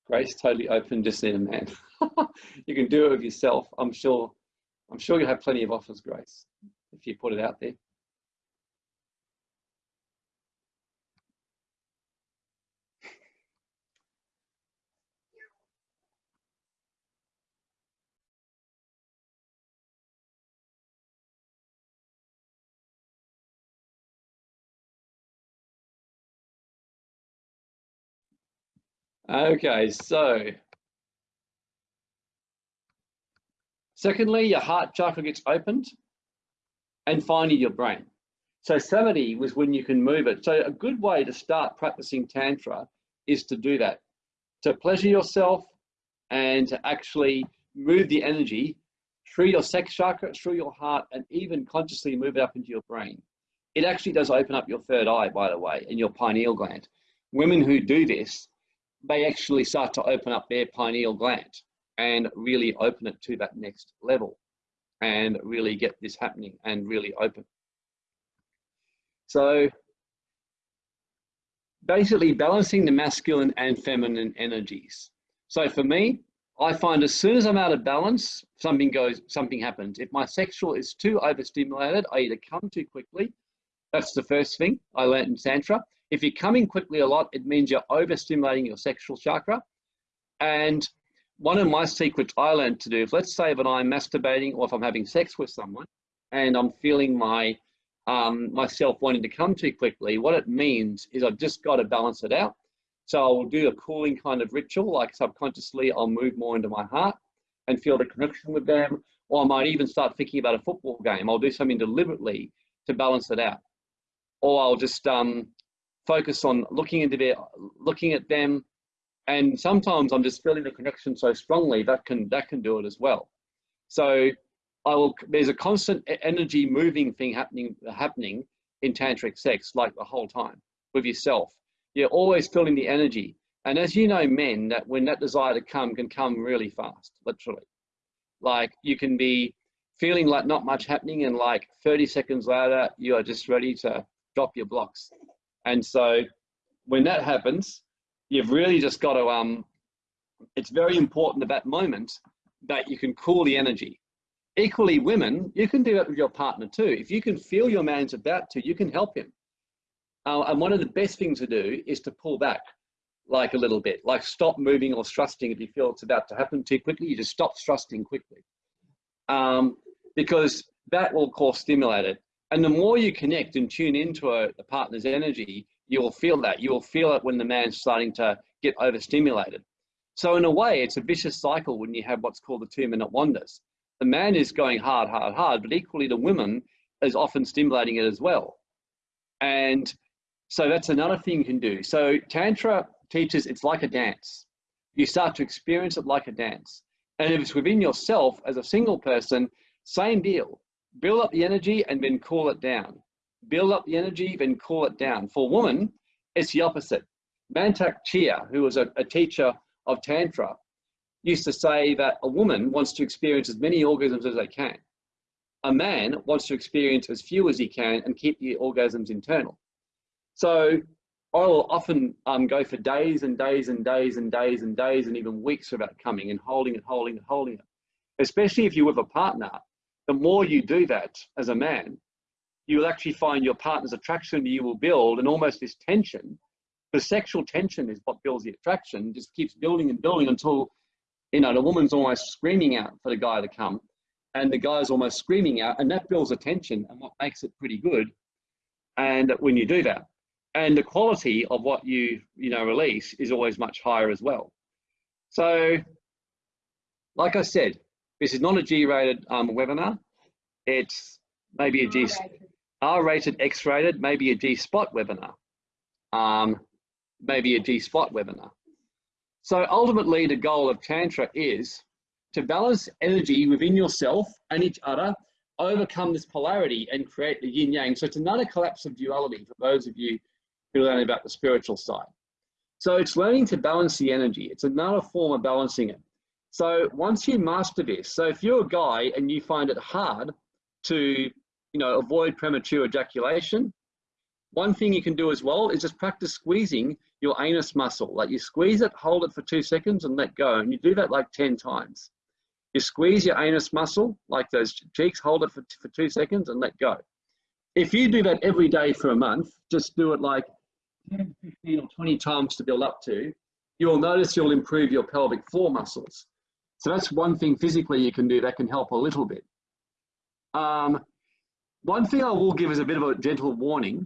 Grace totally open, just need a man. <laughs> you can do it with yourself. I'm sure, I'm sure you have plenty of offers, Grace, if you put it out there. Okay, so secondly, your heart chakra gets opened, and finally your brain. So samadhi was when you can move it. So a good way to start practicing tantra is to do that, to pleasure yourself and to actually move the energy through your sex chakra, through your heart, and even consciously move it up into your brain. It actually does open up your third eye, by the way, and your pineal gland. Women who do this they actually start to open up their pineal gland and really open it to that next level and really get this happening and really open. So basically balancing the masculine and feminine energies. So for me, I find as soon as I'm out of balance, something goes, something happens. If my sexual is too overstimulated, I either come too quickly. That's the first thing I learned in Tantra. If you're coming quickly a lot, it means you're overstimulating your sexual chakra. And one of my secrets I learned to do, if let's say that I'm masturbating or if I'm having sex with someone and I'm feeling my um, myself wanting to come too quickly, what it means is I've just got to balance it out. So I'll do a cooling kind of ritual, like subconsciously I'll move more into my heart and feel the connection with them. Or I might even start thinking about a football game. I'll do something deliberately to balance it out. Or I'll just um, focus on looking into their, looking at them, and sometimes I'm just feeling the connection so strongly that can that can do it as well. So I will. There's a constant energy moving thing happening happening in tantric sex, like the whole time with yourself. You're always feeling the energy, and as you know, men, that when that desire to come can come really fast, literally. Like you can be feeling like not much happening, and like 30 seconds later, you are just ready to drop your blocks. And so when that happens, you've really just got to, um, it's very important at that moment that you can cool the energy. Equally, women, you can do it with your partner too. If you can feel your man's about to, you can help him. Uh, and one of the best things to do is to pull back like a little bit, like stop moving or thrusting if you feel it's about to happen too quickly, you just stop thrusting quickly. Um, because that will cause stimulate it. And the more you connect and tune into a, a partner's energy, you will feel that. You will feel it when the man's starting to get overstimulated. So in a way, it's a vicious cycle when you have what's called the two-minute wonders. The man is going hard, hard, hard, but equally the woman is often stimulating it as well. And so that's another thing you can do. So Tantra teaches it's like a dance. You start to experience it like a dance. And if it's within yourself as a single person, same deal build up the energy and then cool it down. Build up the energy, then cool it down. For women, it's the opposite. Mantak Chia, who was a, a teacher of Tantra, used to say that a woman wants to experience as many orgasms as they can. A man wants to experience as few as he can and keep the orgasms internal. So I will often um, go for days and days and days and days and days and even weeks without coming and holding it, holding it, holding it. Especially if you're with a partner the more you do that as a man, you will actually find your partner's attraction you will build and almost this tension. The sexual tension is what builds the attraction, just keeps building and building until, you know, the woman's almost screaming out for the guy to come and the guy's almost screaming out and that builds a tension and what makes it pretty good. And when you do that, and the quality of what you, you know, release is always much higher as well. So, like I said, this is not a G-rated um, webinar. It's maybe a G, R-rated, X-rated, maybe a G-spot webinar. Um, maybe a G-spot webinar. So ultimately the goal of Tantra is to balance energy within yourself and each other, overcome this polarity and create the yin yang. So it's another collapse of duality for those of you who learn about the spiritual side. So it's learning to balance the energy. It's another form of balancing it. So once you master this, so if you're a guy and you find it hard to, you know, avoid premature ejaculation, one thing you can do as well is just practice squeezing your anus muscle. Like you squeeze it, hold it for two seconds and let go. And you do that like 10 times. You squeeze your anus muscle, like those cheeks, hold it for, for two seconds and let go. If you do that every day for a month, just do it like 10, 15 or 20 times to build up to, you'll notice you'll improve your pelvic floor muscles. So that's one thing physically you can do that can help a little bit. Um, one thing I will give is a bit of a gentle warning,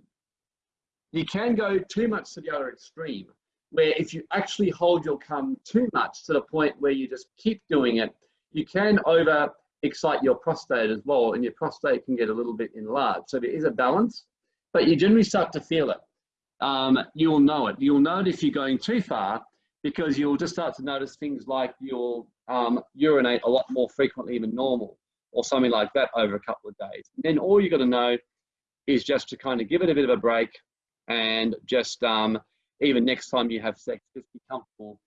you can go too much to the other extreme, where if you actually hold your cum too much to the point where you just keep doing it, you can over excite your prostate as well, and your prostate can get a little bit enlarged. So there is a balance, but you generally start to feel it. Um, you'll know it. You'll know it if you're going too far because you'll just start to notice things like you'll um, urinate a lot more frequently than normal or something like that over a couple of days. And then all you got to know is just to kind of give it a bit of a break and just um, even next time you have sex, just be comfortable,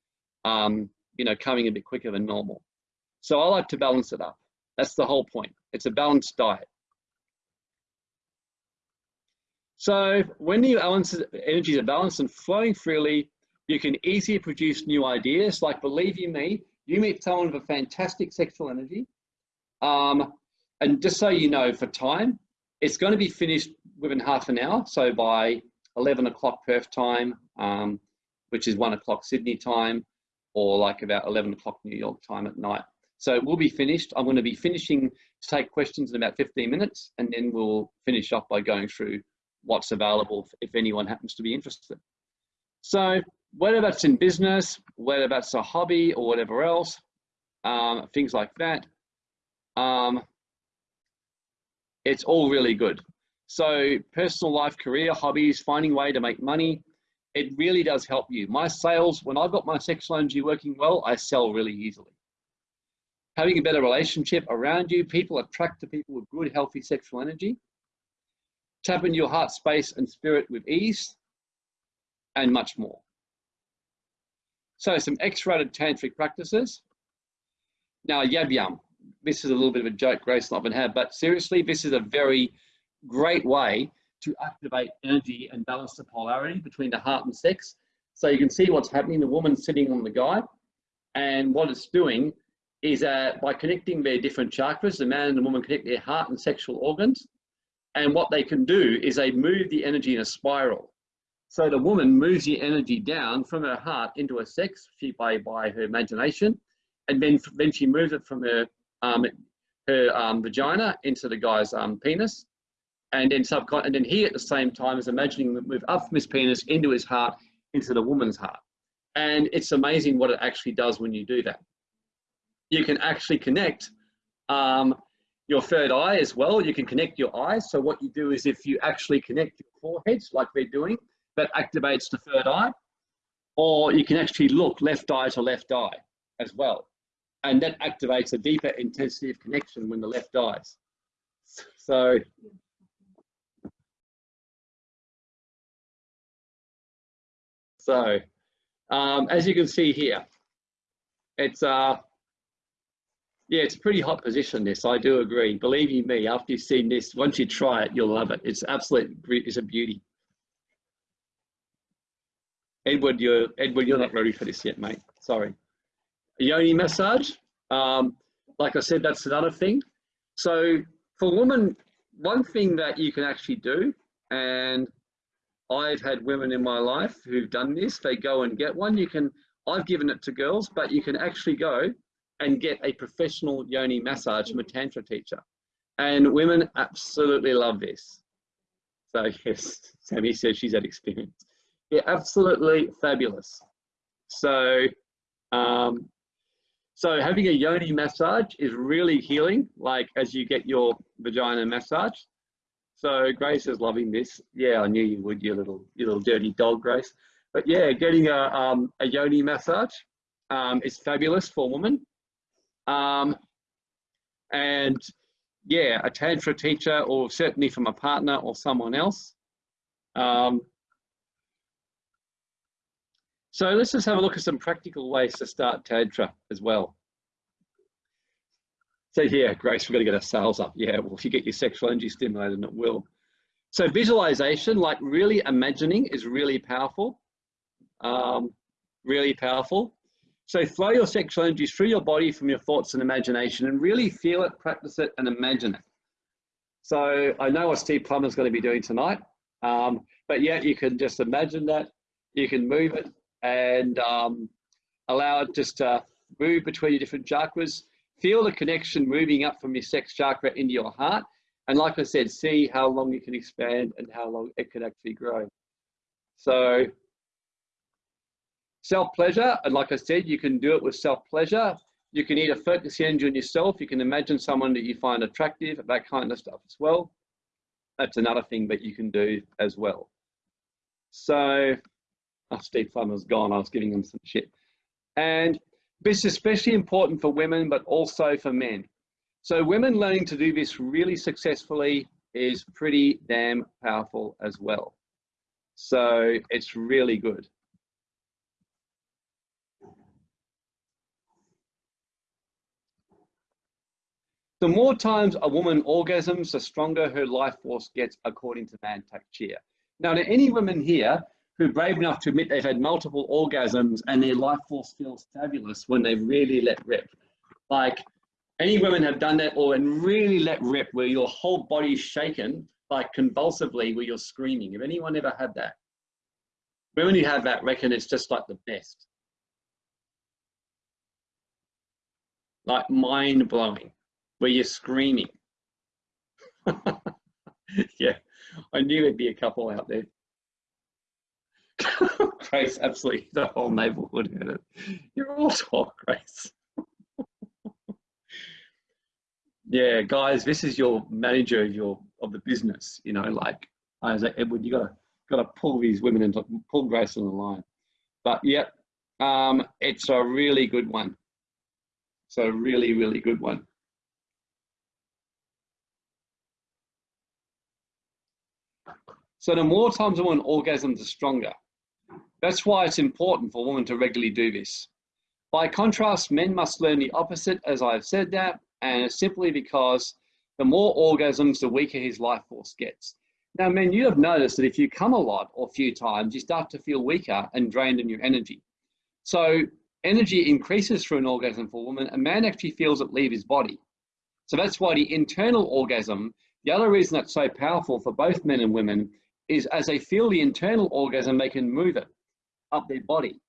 um, you know, coming a bit quicker than normal. So I like to balance it up. That's the whole point. It's a balanced diet. So when the energies are balanced and flowing freely, you can easily produce new ideas. Like believe you me, you meet someone with a fantastic sexual energy, um, and just so you know, for time, it's going to be finished within half an hour. So by 11 o'clock Perth time, um, which is one o'clock Sydney time, or like about 11 o'clock New York time at night. So we'll be finished. I'm going to be finishing to take questions in about 15 minutes, and then we'll finish off by going through what's available if anyone happens to be interested. So whether that's in business, whether that's a hobby or whatever else, um, things like that, um, it's all really good. So personal life, career, hobbies, finding way to make money, it really does help you. My sales, when I've got my sexual energy working well, I sell really easily. Having a better relationship around you, people attract to people with good, healthy sexual energy. Tap into your heart space and spirit with ease, and much more. So some X-rated tantric practices. Now, yab yum this is a little bit of a joke Grace and had, but seriously, this is a very great way to activate energy and balance the polarity between the heart and sex. So you can see what's happening. The woman sitting on the guy, and what it's doing is uh, by connecting their different chakras, the man and the woman connect their heart and sexual organs. And what they can do is they move the energy in a spiral. So the woman moves the energy down from her heart into her sex she, by, by her imagination. And then, then she moves it from her um, her um, vagina into the guy's um, penis, and then subcon and then he at the same time is imagining the move up from his penis into his heart, into the woman's heart. And it's amazing what it actually does when you do that. You can actually connect um, your third eye as well. You can connect your eyes. So what you do is if you actually connect your foreheads like they're doing, that activates the third eye. Or you can actually look left eye to left eye as well and that activates a deeper intensity of connection when the left dies. So so um, as you can see here, it's uh yeah, it's a pretty hot position. This I do agree. Believe you me, after you've seen this, once you try it, you'll love it. It's absolute, it's a beauty. Edward, you're Edward, you're not ready for this yet, mate. Sorry yoni massage. Um, like I said, that's another thing. So for women, one thing that you can actually do, and I've had women in my life who've done this, they go and get one. You can, I've given it to girls, but you can actually go and get a professional yoni massage from a tantra teacher. And women absolutely love this. So <laughs> yes, Sammy says she's had experience. Yeah, absolutely fabulous. So um, so having a yoni massage is really healing, like as you get your vagina massage. So Grace is loving this. Yeah, I knew you would, you little, you little dirty dog, Grace. But yeah, getting a, um, a yoni massage um, is fabulous for a woman. Um, and yeah, a tantra teacher or certainly from a partner or someone else. Um, so let's just have a look at some practical ways to start Tantra as well. So yeah, Grace, we've got to get our sales up. Yeah, well, if you get your sexual energy stimulated, it will. So visualization, like really imagining is really powerful. Um, really powerful. So flow your sexual energy through your body from your thoughts and imagination and really feel it, practice it, and imagine it. So I know what Steve Plummer's going to be doing tonight, um, but yeah, you can just imagine that. You can move it and um, allow it just to move between your different chakras. Feel the connection moving up from your sex chakra into your heart. And like I said, see how long you can expand and how long it can actually grow. So self-pleasure, and like I said, you can do it with self-pleasure. You can either focus the energy on yourself. You can imagine someone that you find attractive, that kind of stuff as well. That's another thing that you can do as well. So, <laughs> Steve Plummer's gone. I was giving him some shit. And this is especially important for women, but also for men. So women learning to do this really successfully is pretty damn powerful as well. So it's really good. The more times a woman orgasms, the stronger her life force gets, according to Mantak Chia. Now, to any women here who are brave enough to admit they've had multiple orgasms and their life force feels fabulous when they really let rip, like any women have done that or and really let rip where your whole body's shaken, like convulsively where you're screaming. Have anyone ever had that? Women who have that reckon it's just like the best. Like mind blowing, where you're screaming. <laughs> yeah, I knew there'd be a couple out there. <laughs> Grace, absolutely, the whole neighborhood heard it. You're all talk, Grace. <laughs> yeah, guys, this is your manager of your of the business. You know, like I was like Edward, you gotta gotta pull these women into pull Grace on the line. But yep, um, it's a really good one. It's a really, really good one. So the more times a woman orgasms, the stronger. That's why it's important for women to regularly do this. By contrast, men must learn the opposite, as I've said that, and it's simply because the more orgasms, the weaker his life force gets. Now, men, you have noticed that if you come a lot or a few times, you start to feel weaker and drained in your energy. So energy increases through an orgasm for a woman. A man actually feels it leave his body. So that's why the internal orgasm, the other reason that's so powerful for both men and women is as they feel the internal orgasm, they can move it up their body.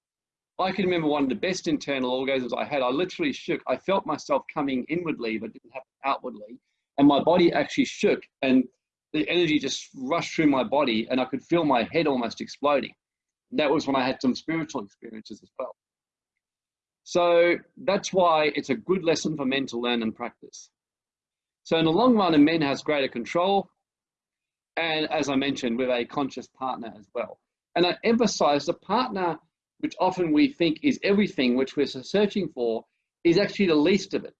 I can remember one of the best internal orgasms I had. I literally shook. I felt myself coming inwardly, but didn't happen outwardly. And my body actually shook and the energy just rushed through my body and I could feel my head almost exploding. That was when I had some spiritual experiences as well. So that's why it's a good lesson for men to learn and practice. So in the long run, a man has greater control. And as I mentioned, with a conscious partner as well. And I emphasize the partner, which often we think is everything, which we're searching for, is actually the least of it.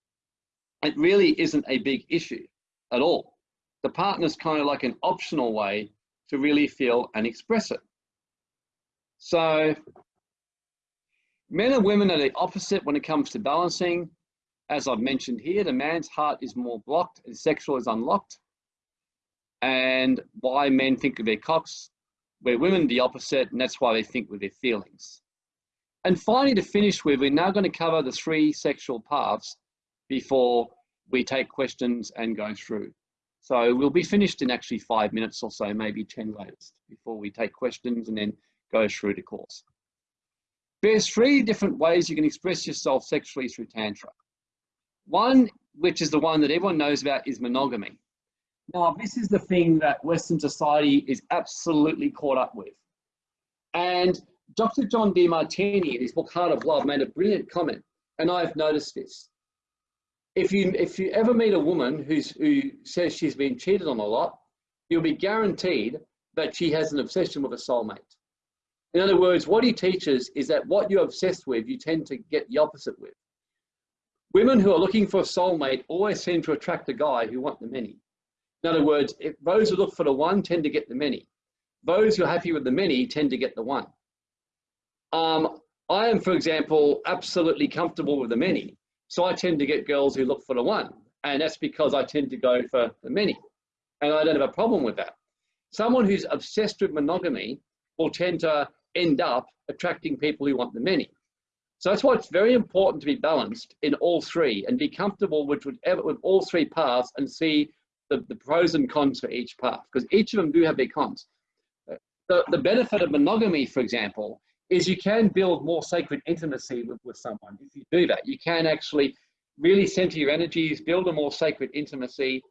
It really isn't a big issue at all. The partner's kind of like an optional way to really feel and express it. So men and women are the opposite when it comes to balancing. As I've mentioned here, the man's heart is more blocked and sexual is unlocked. And why men think of their cocks where women the opposite, and that's why they think with their feelings. And finally, to finish with, we're now going to cover the three sexual paths before we take questions and go through. So we'll be finished in actually five minutes or so, maybe 10 latest, before we take questions and then go through the course. There's three different ways you can express yourself sexually through Tantra. One, which is the one that everyone knows about, is monogamy. Now, this is the thing that Western society is absolutely caught up with. And Dr. John Demartini, in his book Heart of Love, made a brilliant comment, and I've noticed this. If you, if you ever meet a woman who's, who says she's been cheated on a lot, you'll be guaranteed that she has an obsession with a soulmate. In other words, what he teaches is that what you're obsessed with, you tend to get the opposite with. Women who are looking for a soulmate always seem to attract a guy who want the many. In other words, if those who look for the one tend to get the many. Those who are happy with the many tend to get the one. Um, I am, for example, absolutely comfortable with the many. So I tend to get girls who look for the one. And that's because I tend to go for the many. And I don't have a problem with that. Someone who's obsessed with monogamy will tend to end up attracting people who want the many. So that's why it's very important to be balanced in all three and be comfortable with, with all three paths and see the, the pros and cons for each path because each of them do have their cons. The, the benefit of monogamy, for example, is you can build more sacred intimacy with, with someone. If you do that, you can actually really center your energies, build a more sacred intimacy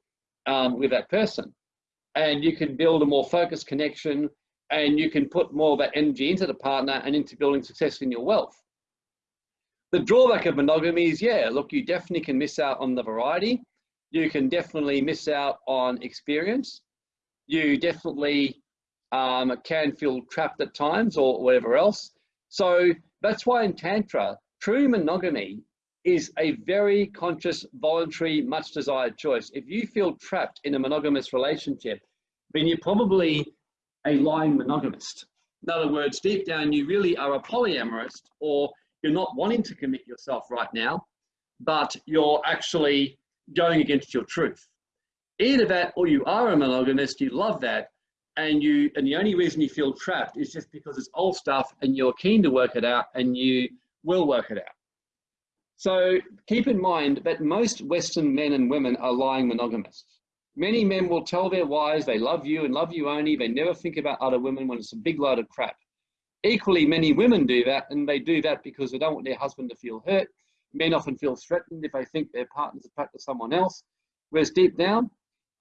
um, with that person. And you can build a more focused connection and you can put more of that energy into the partner and into building success in your wealth. The drawback of monogamy is, yeah, look, you definitely can miss out on the variety. You can definitely miss out on experience. You definitely um, can feel trapped at times or whatever else. So that's why in Tantra, true monogamy is a very conscious, voluntary, much desired choice. If you feel trapped in a monogamous relationship, then you're probably a lying monogamist. In other words, deep down, you really are a polyamorous or you're not wanting to commit yourself right now, but you're actually going against your truth. Either that or you are a monogamist, you love that, and you and the only reason you feel trapped is just because it's old stuff and you're keen to work it out and you will work it out. So keep in mind that most Western men and women are lying monogamists. Many men will tell their wives they love you and love you only. They never think about other women when it's a big load of crap. Equally, many women do that, and they do that because they don't want their husband to feel hurt. Men often feel threatened if they think their partner's attracted to someone else. Whereas deep down,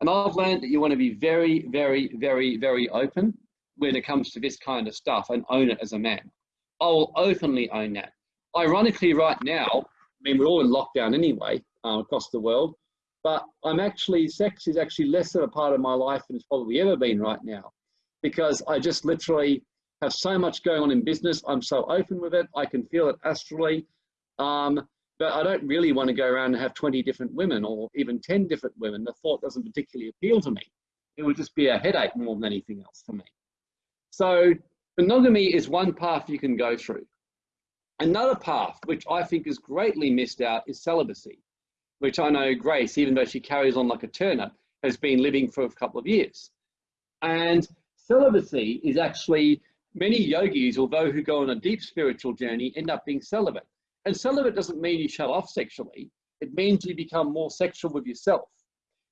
and I've learned that you want to be very, very, very, very open when it comes to this kind of stuff and own it as a man. I will openly own that. Ironically, right now, I mean, we're all in lockdown anyway uh, across the world, but I'm actually, sex is actually less of a part of my life than it's probably ever been right now because I just literally have so much going on in business. I'm so open with it. I can feel it astrally. Um, but I don't really want to go around and have 20 different women or even 10 different women. The thought doesn't particularly appeal to me. It would just be a headache more than anything else for me. So monogamy is one path you can go through. Another path, which I think is greatly missed out, is celibacy, which I know Grace, even though she carries on like a turnip, has been living for a couple of years. And celibacy is actually many yogis, although who go on a deep spiritual journey, end up being celibate. And celibate doesn't mean you shut off sexually. It means you become more sexual with yourself.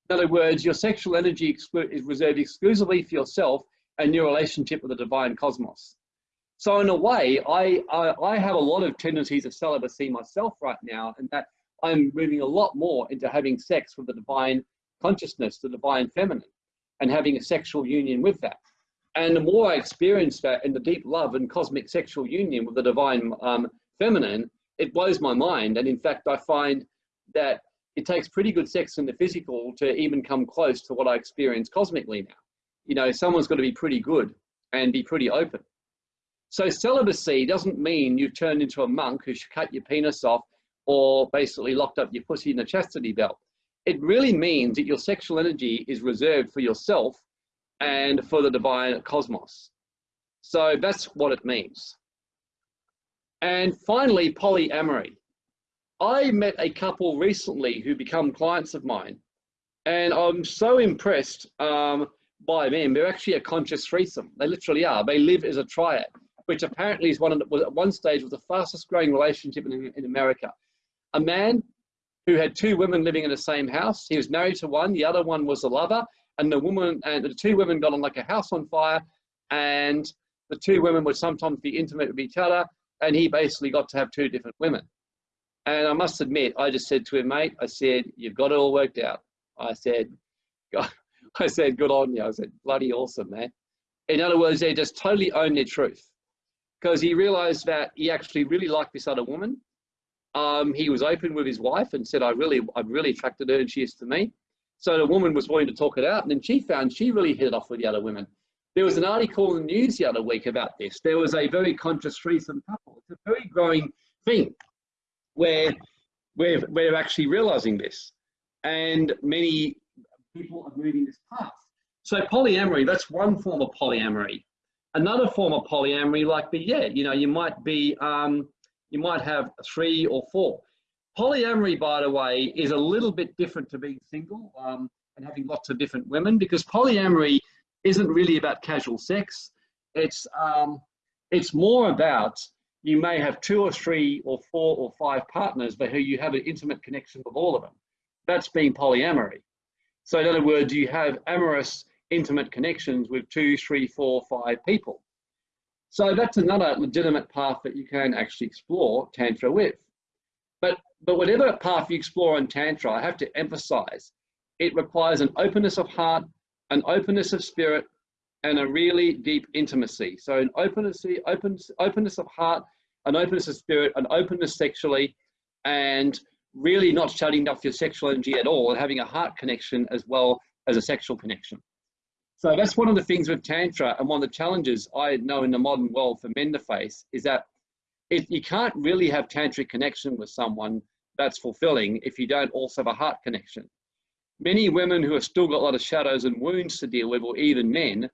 In other words, your sexual energy is reserved exclusively for yourself and your relationship with the divine cosmos. So in a way, I, I, I have a lot of tendencies of celibacy myself right now, and that I'm moving a lot more into having sex with the divine consciousness, the divine feminine, and having a sexual union with that. And the more I experience that in the deep love and cosmic sexual union with the divine um, feminine, it blows my mind. And in fact, I find that it takes pretty good sex in the physical to even come close to what I experience cosmically now. You know, someone's got to be pretty good and be pretty open. So celibacy doesn't mean you've turned into a monk who should cut your penis off or basically locked up your pussy in a chastity belt. It really means that your sexual energy is reserved for yourself and for the divine cosmos. So that's what it means. And finally, polyamory. I met a couple recently who become clients of mine, and I'm so impressed um, by them. They're actually a conscious threesome. They literally are. They live as a triad, which apparently is one of the, was at one stage was the fastest growing relationship in, in America. A man who had two women living in the same house. He was married to one. The other one was a lover, and the woman and the two women got on like a house on fire and the two women would sometimes be intimate with each other and he basically got to have two different women. And i must admit i just said to him mate i said you've got it all worked out. I said God, <laughs> i said good on you. I said bloody awesome man. In other words they just totally own their truth. Because he realized that he actually really liked this other woman. Um, he was open with his wife and said i really i'm really attracted to her and she is to me. So the woman was willing to talk it out, and then she found she really hit it off with the other women. There was an article in the news the other week about this. There was a very conscious threesome couple. It's a very growing thing where we're, we're actually realizing this. And many people are moving this path. So polyamory, that's one form of polyamory. Another form of polyamory, like the yeah, you know, you might be, um, you might have three or four. Polyamory, by the way, is a little bit different to being single um, and having lots of different women because polyamory isn't really about casual sex. It's um, It's more about you may have two or three or four or five partners, but who you have an intimate connection with all of them. That's being polyamory. So in other words, you have amorous intimate connections with two, three, four, five people. So that's another legitimate path that you can actually explore Tantra with. But, but whatever path you explore in Tantra, I have to emphasize, it requires an openness of heart, an openness of spirit, and a really deep intimacy. So an openness, open, openness of heart, an openness of spirit, an openness sexually, and really not shutting off your sexual energy at all and having a heart connection as well as a sexual connection. So that's one of the things with Tantra and one of the challenges I know in the modern world for men to face is that you can't really have tantric connection with someone that's fulfilling if you don't also have a heart connection. Many women who have still got a lot of shadows and wounds to deal with, or even men,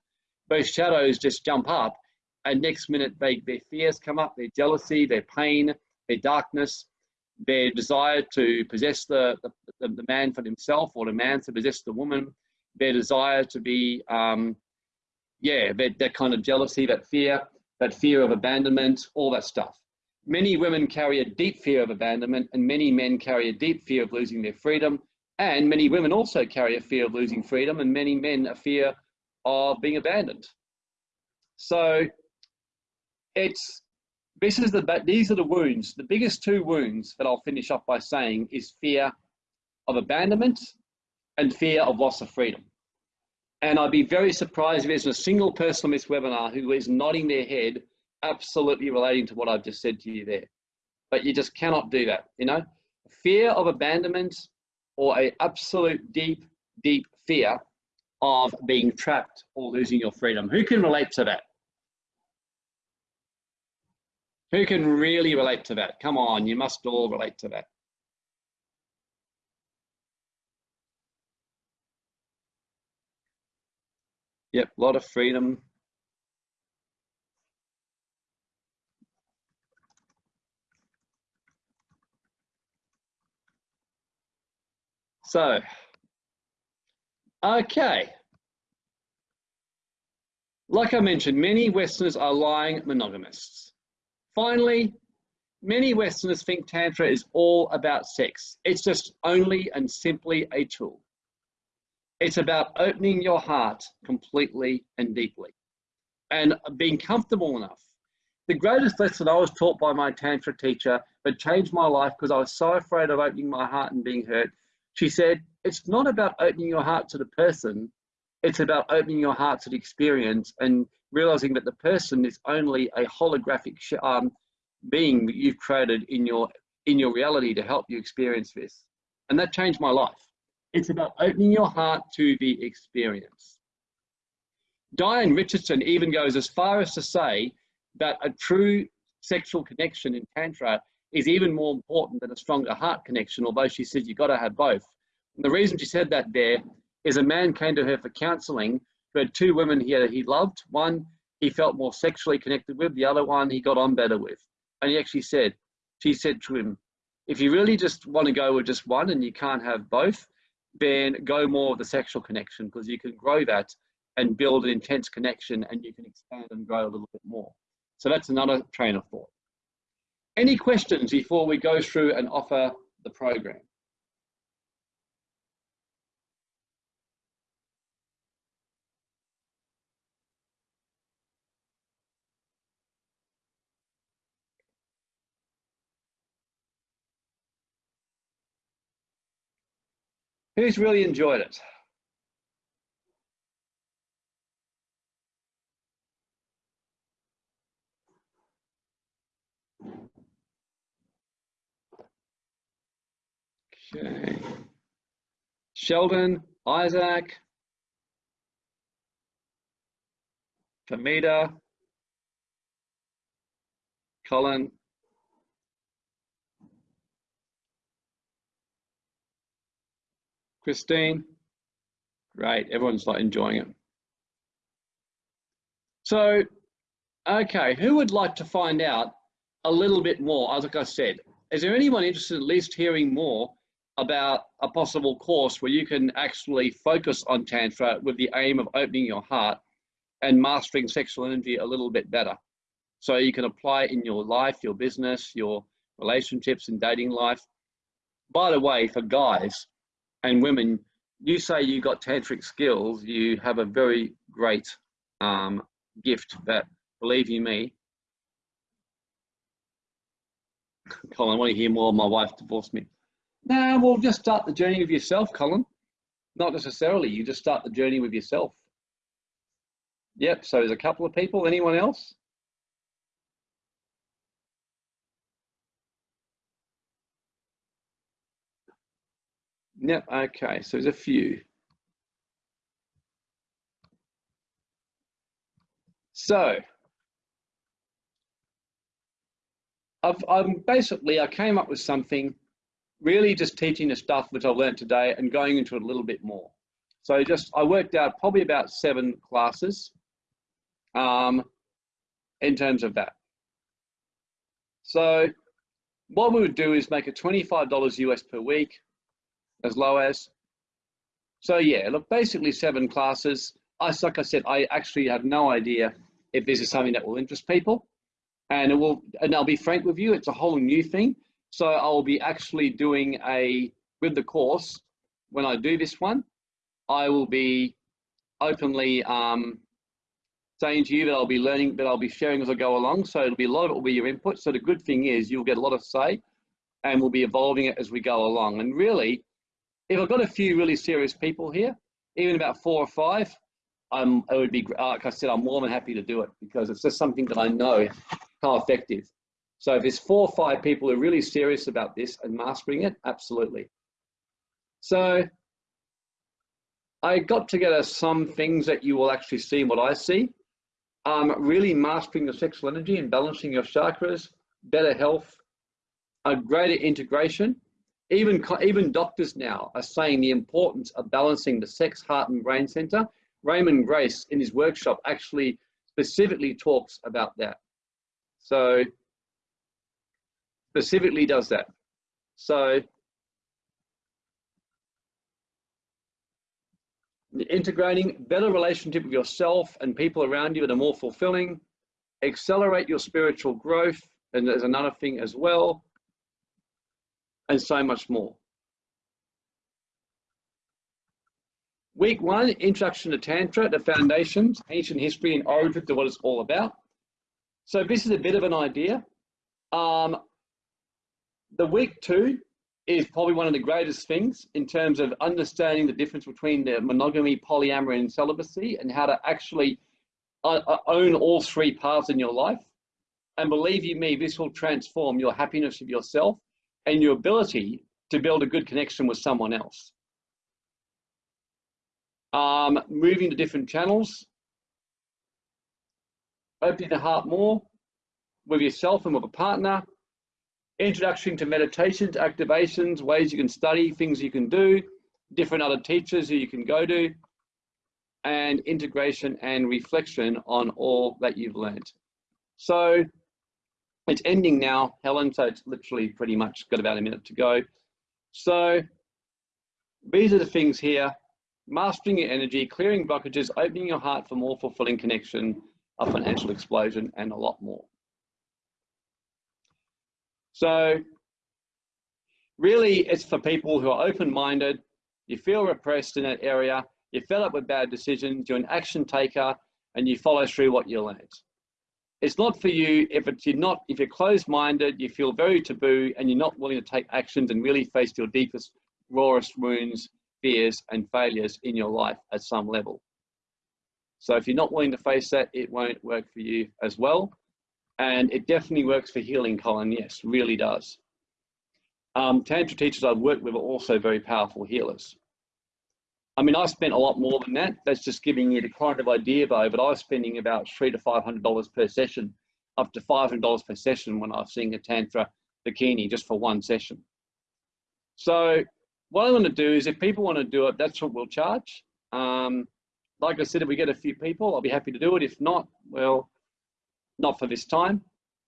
those shadows just jump up and next minute they, their fears come up, their jealousy, their pain, their darkness, their desire to possess the, the, the man for himself or the man to possess the woman, their desire to be, um, yeah, that, that kind of jealousy, that fear, that fear of abandonment, all that stuff. Many women carry a deep fear of abandonment and many men carry a deep fear of losing their freedom. And many women also carry a fear of losing freedom and many men a fear of being abandoned. So it's, this is the, these are the wounds. The biggest two wounds that I'll finish off by saying is fear of abandonment and fear of loss of freedom. And I'd be very surprised if there's a single person on this webinar who is nodding their head, absolutely relating to what I've just said to you there. But you just cannot do that, you know? Fear of abandonment or a absolute deep, deep fear of being trapped or losing your freedom. Who can relate to that? Who can really relate to that? Come on, you must all relate to that. Yep, a lot of freedom. So, okay. Like I mentioned, many Westerners are lying monogamists. Finally, many Westerners think Tantra is all about sex. It's just only and simply a tool. It's about opening your heart completely and deeply and being comfortable enough. The greatest lesson I was taught by my Tantra teacher that changed my life because I was so afraid of opening my heart and being hurt. She said, It's not about opening your heart to the person, it's about opening your heart to the experience and realizing that the person is only a holographic um, being that you've created in your in your reality to help you experience this. And that changed my life. It's about opening your heart to the experience. Diane Richardson even goes as far as to say that a true sexual connection in Tantra is even more important than a stronger heart connection, although she says you've got to have both. And the reason she said that there is a man came to her for counseling who had two women he, had, he loved. One he felt more sexually connected with, the other one he got on better with. And he actually said, she said to him, if you really just want to go with just one and you can't have both, then go more with the sexual connection because you can grow that and build an intense connection and you can expand and grow a little bit more. So that's another train of thought. Any questions before we go through and offer the program? Who's really enjoyed it? Okay. Sheldon, Isaac, Famita, Colin, Christine? Great, everyone's like enjoying it. So, okay, who would like to find out a little bit more? As like I said, is there anyone interested in at least hearing more about a possible course where you can actually focus on Tantra with the aim of opening your heart and mastering sexual energy a little bit better? So you can apply it in your life, your business, your relationships and dating life. By the way, for guys and women, you say you got tantric skills, you have a very great um, gift that, believe you me, <laughs> Colin, I want to hear more. My wife divorced me. Nah, well, just start the journey with yourself, Colin. Not necessarily. You just start the journey with yourself. Yep. So there's a couple of people. Anyone else? Yep. Okay. So there's a few. So I've, I'm basically, I came up with something really just teaching the stuff which I've learned today and going into it a little bit more. So just, I worked out probably about seven classes um, in terms of that. So what we would do is make it $25 US per week, as low as. So yeah, look, basically seven classes. I, like I said, I actually have no idea if this is something that will interest people and it will and I'll be frank with you it's a whole new thing so I'll be actually doing a with the course when I do this one I will be openly um, saying to you that I'll be learning that I'll be sharing as I go along. So it'll be a lot of it will be your input. So the good thing is you'll get a lot of say and we'll be evolving it as we go along. And really if I've got a few really serious people here even about four or five I'm, it would be, like I said, I'm more than happy to do it because it's just something that I know how effective. So if there's four or five people who are really serious about this and mastering it, absolutely. So I got together some things that you will actually see what I see. Um, really mastering your sexual energy and balancing your chakras, better health, a greater integration. Even, even doctors now are saying the importance of balancing the sex, heart, and brain center. Raymond Grace in his workshop actually specifically talks about that. So specifically does that. So integrating better relationship with yourself and people around you that are more fulfilling, accelerate your spiritual growth, and there's another thing as well, and so much more. Week one, Introduction to Tantra, the foundations, ancient history and origin to what it's all about. So this is a bit of an idea. Um, the week two is probably one of the greatest things in terms of understanding the difference between the monogamy, polyamory, and celibacy, and how to actually uh, uh, own all three paths in your life. And believe you me, this will transform your happiness of yourself and your ability to build a good connection with someone else. Um, moving to different channels, opening the heart more with yourself and with a partner, introduction to meditations, activations, ways you can study, things you can do, different other teachers who you can go to, and integration and reflection on all that you've learned. So it's ending now, Helen, so it's literally pretty much got about a minute to go. So these are the things here, mastering your energy, clearing blockages, opening your heart for more fulfilling connection, a financial explosion, and a lot more. So really it's for people who are open-minded, you feel repressed in that area, you fed up with bad decisions, you're an action taker, and you follow through what you learned. It's not for you if it's you're not if you're closed-minded, you feel very taboo, and you're not willing to take actions and really face your deepest, rawest wounds, fears, and failures in your life at some level. So if you're not willing to face that, it won't work for you as well. And it definitely works for healing, Colin. Yes, really does. Um, Tantra teachers I've worked with are also very powerful healers. I mean, I spent a lot more than that. That's just giving you the kind of idea though, but I was spending about three to $500 per session, up to $500 per session when I was seeing a Tantra Dakini just for one session. So what I'm going to do is if people want to do it, that's what we'll charge. Um, like I said, if we get a few people, I'll be happy to do it. If not, well, not for this time.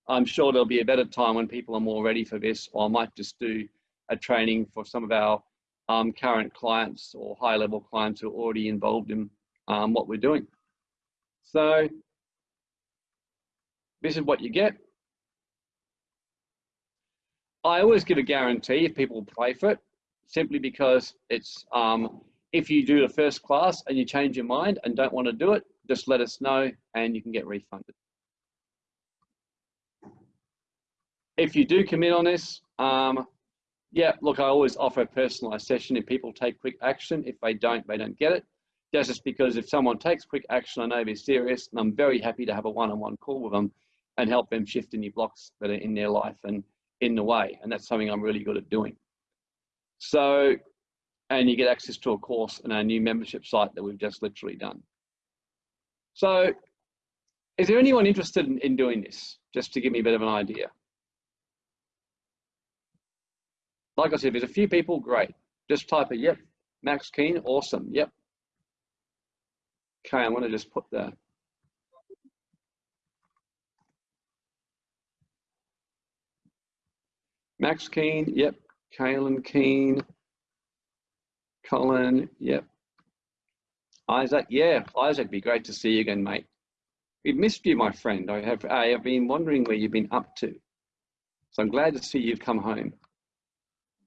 I'm sure there'll be a better time when people are more ready for this, or I might just do a training for some of our um, current clients or high level clients who are already involved in um, what we're doing. So this is what you get. I always give a guarantee if people pay for it, simply because it's um, if you do the first class and you change your mind and don't want to do it, just let us know and you can get refunded. If you do commit on this, um, yeah, look, I always offer a personalized session if people take quick action. If they don't, they don't get it. That's just because if someone takes quick action, I know they're serious, and I'm very happy to have a one-on-one -on -one call with them and help them shift any blocks that are in their life and in the way. And that's something I'm really good at doing. So, and you get access to a course and our new membership site that we've just literally done. So, is there anyone interested in, in doing this? Just to give me a bit of an idea. Like I said, there's a few people, great. Just type it, yep. Max Keen, awesome, yep. Okay, I want to just put the Max Keen, yep. Kaylin Keen, Colin, yep. Isaac, yeah, Isaac, be great to see you again, mate. We've missed you, my friend. I have, I have been wondering where you've been up to. So I'm glad to see you've come home.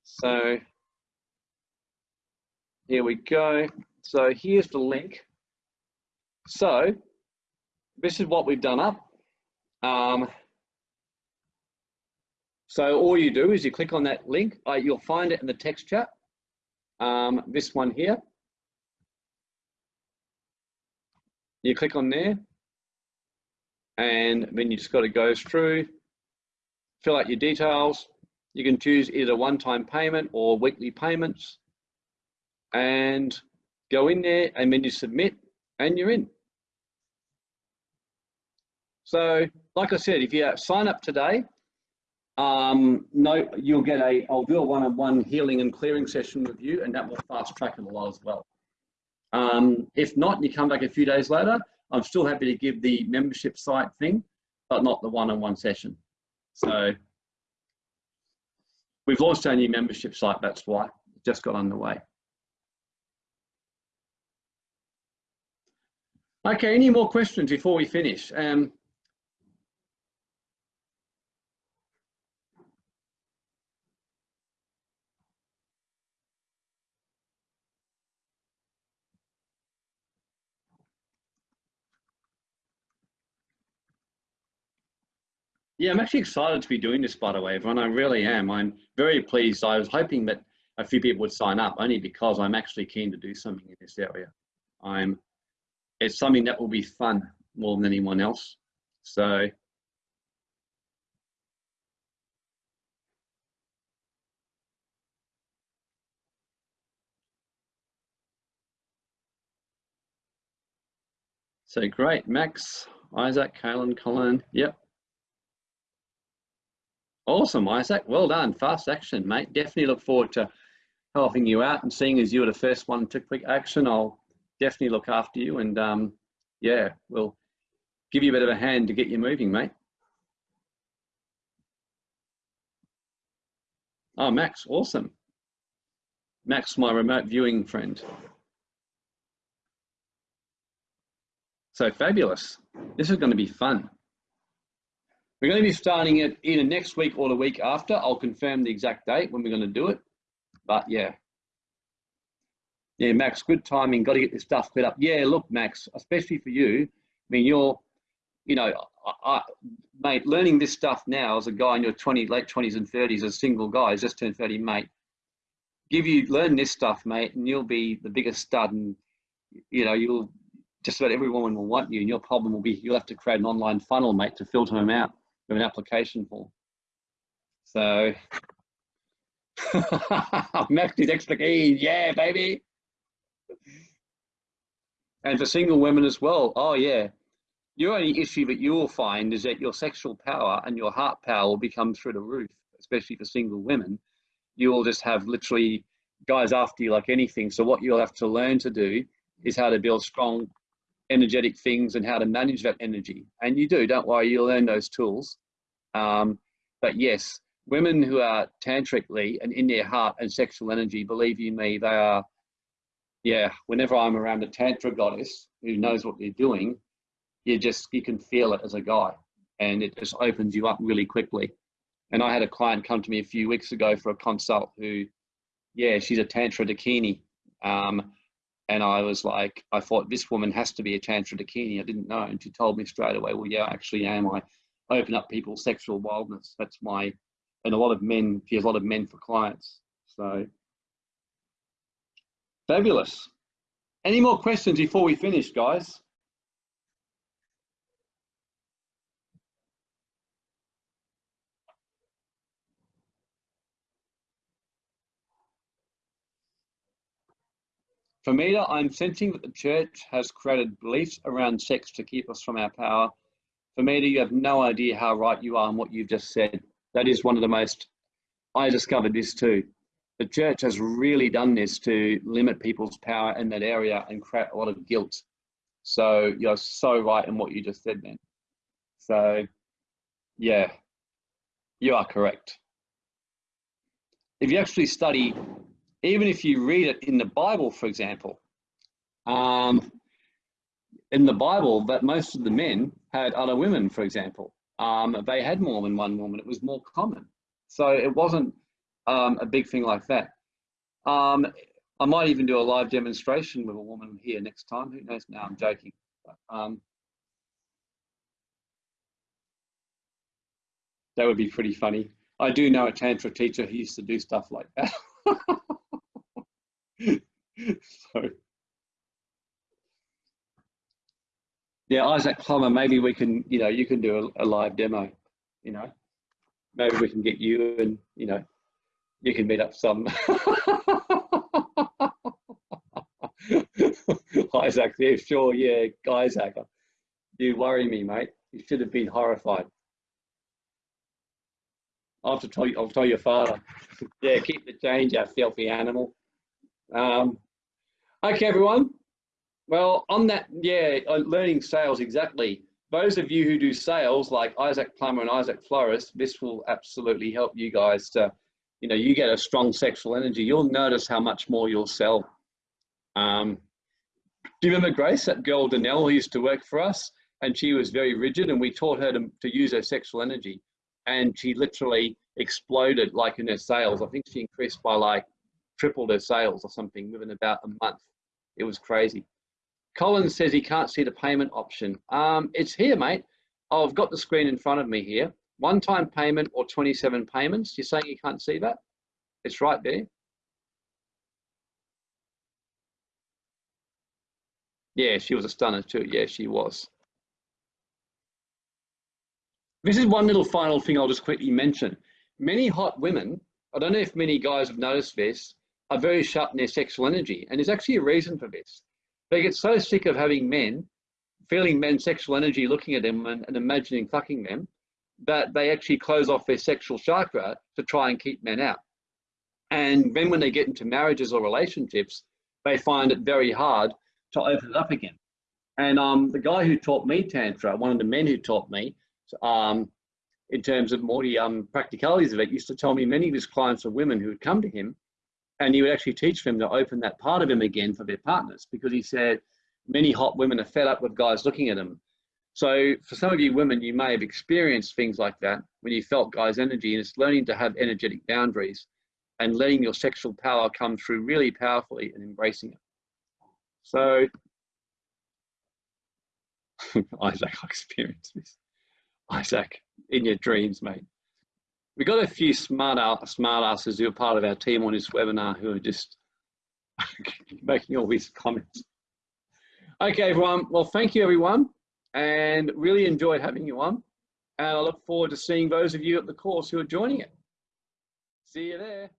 So here we go. So here's the link. So this is what we've done up. Um, so all you do is you click on that link. Uh, you'll find it in the text chat. Um, this one here. You click on there and then you just got to go through, fill out your details. You can choose either one-time payment or weekly payments and go in there and then you submit and you're in. So, like I said, if you sign up today, um, no, you'll get a, I'll do a one-on-one healing and clearing session with you and that will fast track it a lot as well. Um, if not, you come back a few days later, I'm still happy to give the membership site thing, but not the one-on-one -on -one session. So we've launched our new membership site, that's why, it just got underway. Okay, any more questions before we finish? Um, Yeah, I'm actually excited to be doing this, by the way, everyone. I really am. I'm very pleased. I was hoping that a few people would sign up only because I'm actually keen to do something in this area. I'm, it's something that will be fun more than anyone else. So So great, Max, Isaac, Kaylin, Colin, yep, Awesome, Isaac. Well done. Fast action, mate. Definitely look forward to helping you out and seeing as you were the first one to quick action, I'll definitely look after you and um, yeah, we'll give you a bit of a hand to get you moving, mate. Oh, Max, awesome. Max, my remote viewing friend. So fabulous. This is going to be fun. We're going to be starting it either next week or the week after. I'll confirm the exact date when we're going to do it. But yeah. Yeah, Max, good timing. Got to get this stuff cleared up. Yeah, look, Max, especially for you. I mean, you're, you know, I, I, mate, learning this stuff now as a guy in your 20, late 20s and 30s, as a single guy, just turned 30, mate. Give you, learn this stuff, mate, and you'll be the biggest stud and, you know, you'll, just about every woman will want you and your problem will be you'll have to create an online funnel, mate, to filter them out with an application form. So <laughs> extra keen, yeah, baby. And for single women as well, oh yeah. Your only issue that you will find is that your sexual power and your heart power will become through the roof, especially for single women. You will just have literally guys after you like anything. So what you'll have to learn to do is how to build strong energetic things and how to manage that energy. And you do, don't worry, you'll learn those tools. Um, but yes, women who are tantrically and in their heart and sexual energy, believe you me, they are, yeah, whenever I'm around a tantra goddess who knows what they're doing, you just, you can feel it as a guy. and it just opens you up really quickly. And I had a client come to me a few weeks ago for a consult who, yeah, she's a Tantra Dakini. Um, and I was like, I thought this woman has to be a Tantra Dakini. I didn't know. And she told me straight away, well, yeah, actually am. I open up people's sexual wildness. That's my, and a lot of men, she has a lot of men for clients. So fabulous. Any more questions before we finish, guys? For me, I'm sensing that the church has created beliefs around sex to keep us from our power. For me, you have no idea how right you are and what you've just said. That is one of the most, I discovered this too. The church has really done this to limit people's power in that area and create a lot of guilt. So you're so right in what you just said, man. So, yeah, you are correct. If you actually study even if you read it in the Bible, for example, um, in the Bible, that most of the men had other women, for example. Um, they had more than one woman. It was more common. So it wasn't um, a big thing like that. Um, I might even do a live demonstration with a woman here next time. Who knows? Now I'm joking. But, um, that would be pretty funny. I do know a tantra teacher who used to do stuff like that. <laughs> <laughs> so, yeah, Isaac Plummer, maybe we can, you know, you can do a, a live demo, you know, maybe we can get you and, you know, you can meet up some. <laughs> Isaac, yeah, sure, yeah, Isaac, you worry me, mate. You should have been horrified. I'll have to tell you, I'll tell your father. <laughs> yeah, keep the change, you filthy animal. Um, okay, everyone. Well, on that, yeah, learning sales, exactly. Those of you who do sales like Isaac Plummer and Isaac Flores, this will absolutely help you guys to, you know, you get a strong sexual energy. You'll notice how much more you'll sell. Um, do you remember Grace, that girl Danelle who used to work for us? And she was very rigid and we taught her to, to use her sexual energy. And she literally exploded like in her sales. I think she increased by like tripled her sales or something within about a month. It was crazy. Colin says he can't see the payment option. Um, it's here, mate. I've got the screen in front of me here. One-time payment or 27 payments. You're saying you can't see that? It's right there. Yeah, she was a stunner too. Yeah, she was. This is one little final thing I'll just quickly mention. Many hot women, I don't know if many guys have noticed this, are very shut in their sexual energy. And there's actually a reason for this. They get so sick of having men, feeling men's sexual energy, looking at them and, and imagining fucking them, that they actually close off their sexual chakra to try and keep men out. And then when they get into marriages or relationships, they find it very hard to open it up again. And um, the guy who taught me Tantra, one of the men who taught me, um, in terms of more the um, practicalities of it, used to tell me many of his clients were women who had come to him and he would actually teach them to open that part of him again for their partners because he said many hot women are fed up with guys looking at them. So for some of you women, you may have experienced things like that when you felt guys' energy and it's learning to have energetic boundaries and letting your sexual power come through really powerfully and embracing it. So <laughs> Isaac, I experienced this. Isaac, in your dreams, mate we got a few smart smart asses who are part of our team on this webinar who are just <laughs> making all these comments. Okay, everyone. Well, thank you, everyone, and really enjoyed having you on. And I look forward to seeing those of you at the course who are joining it. See you there.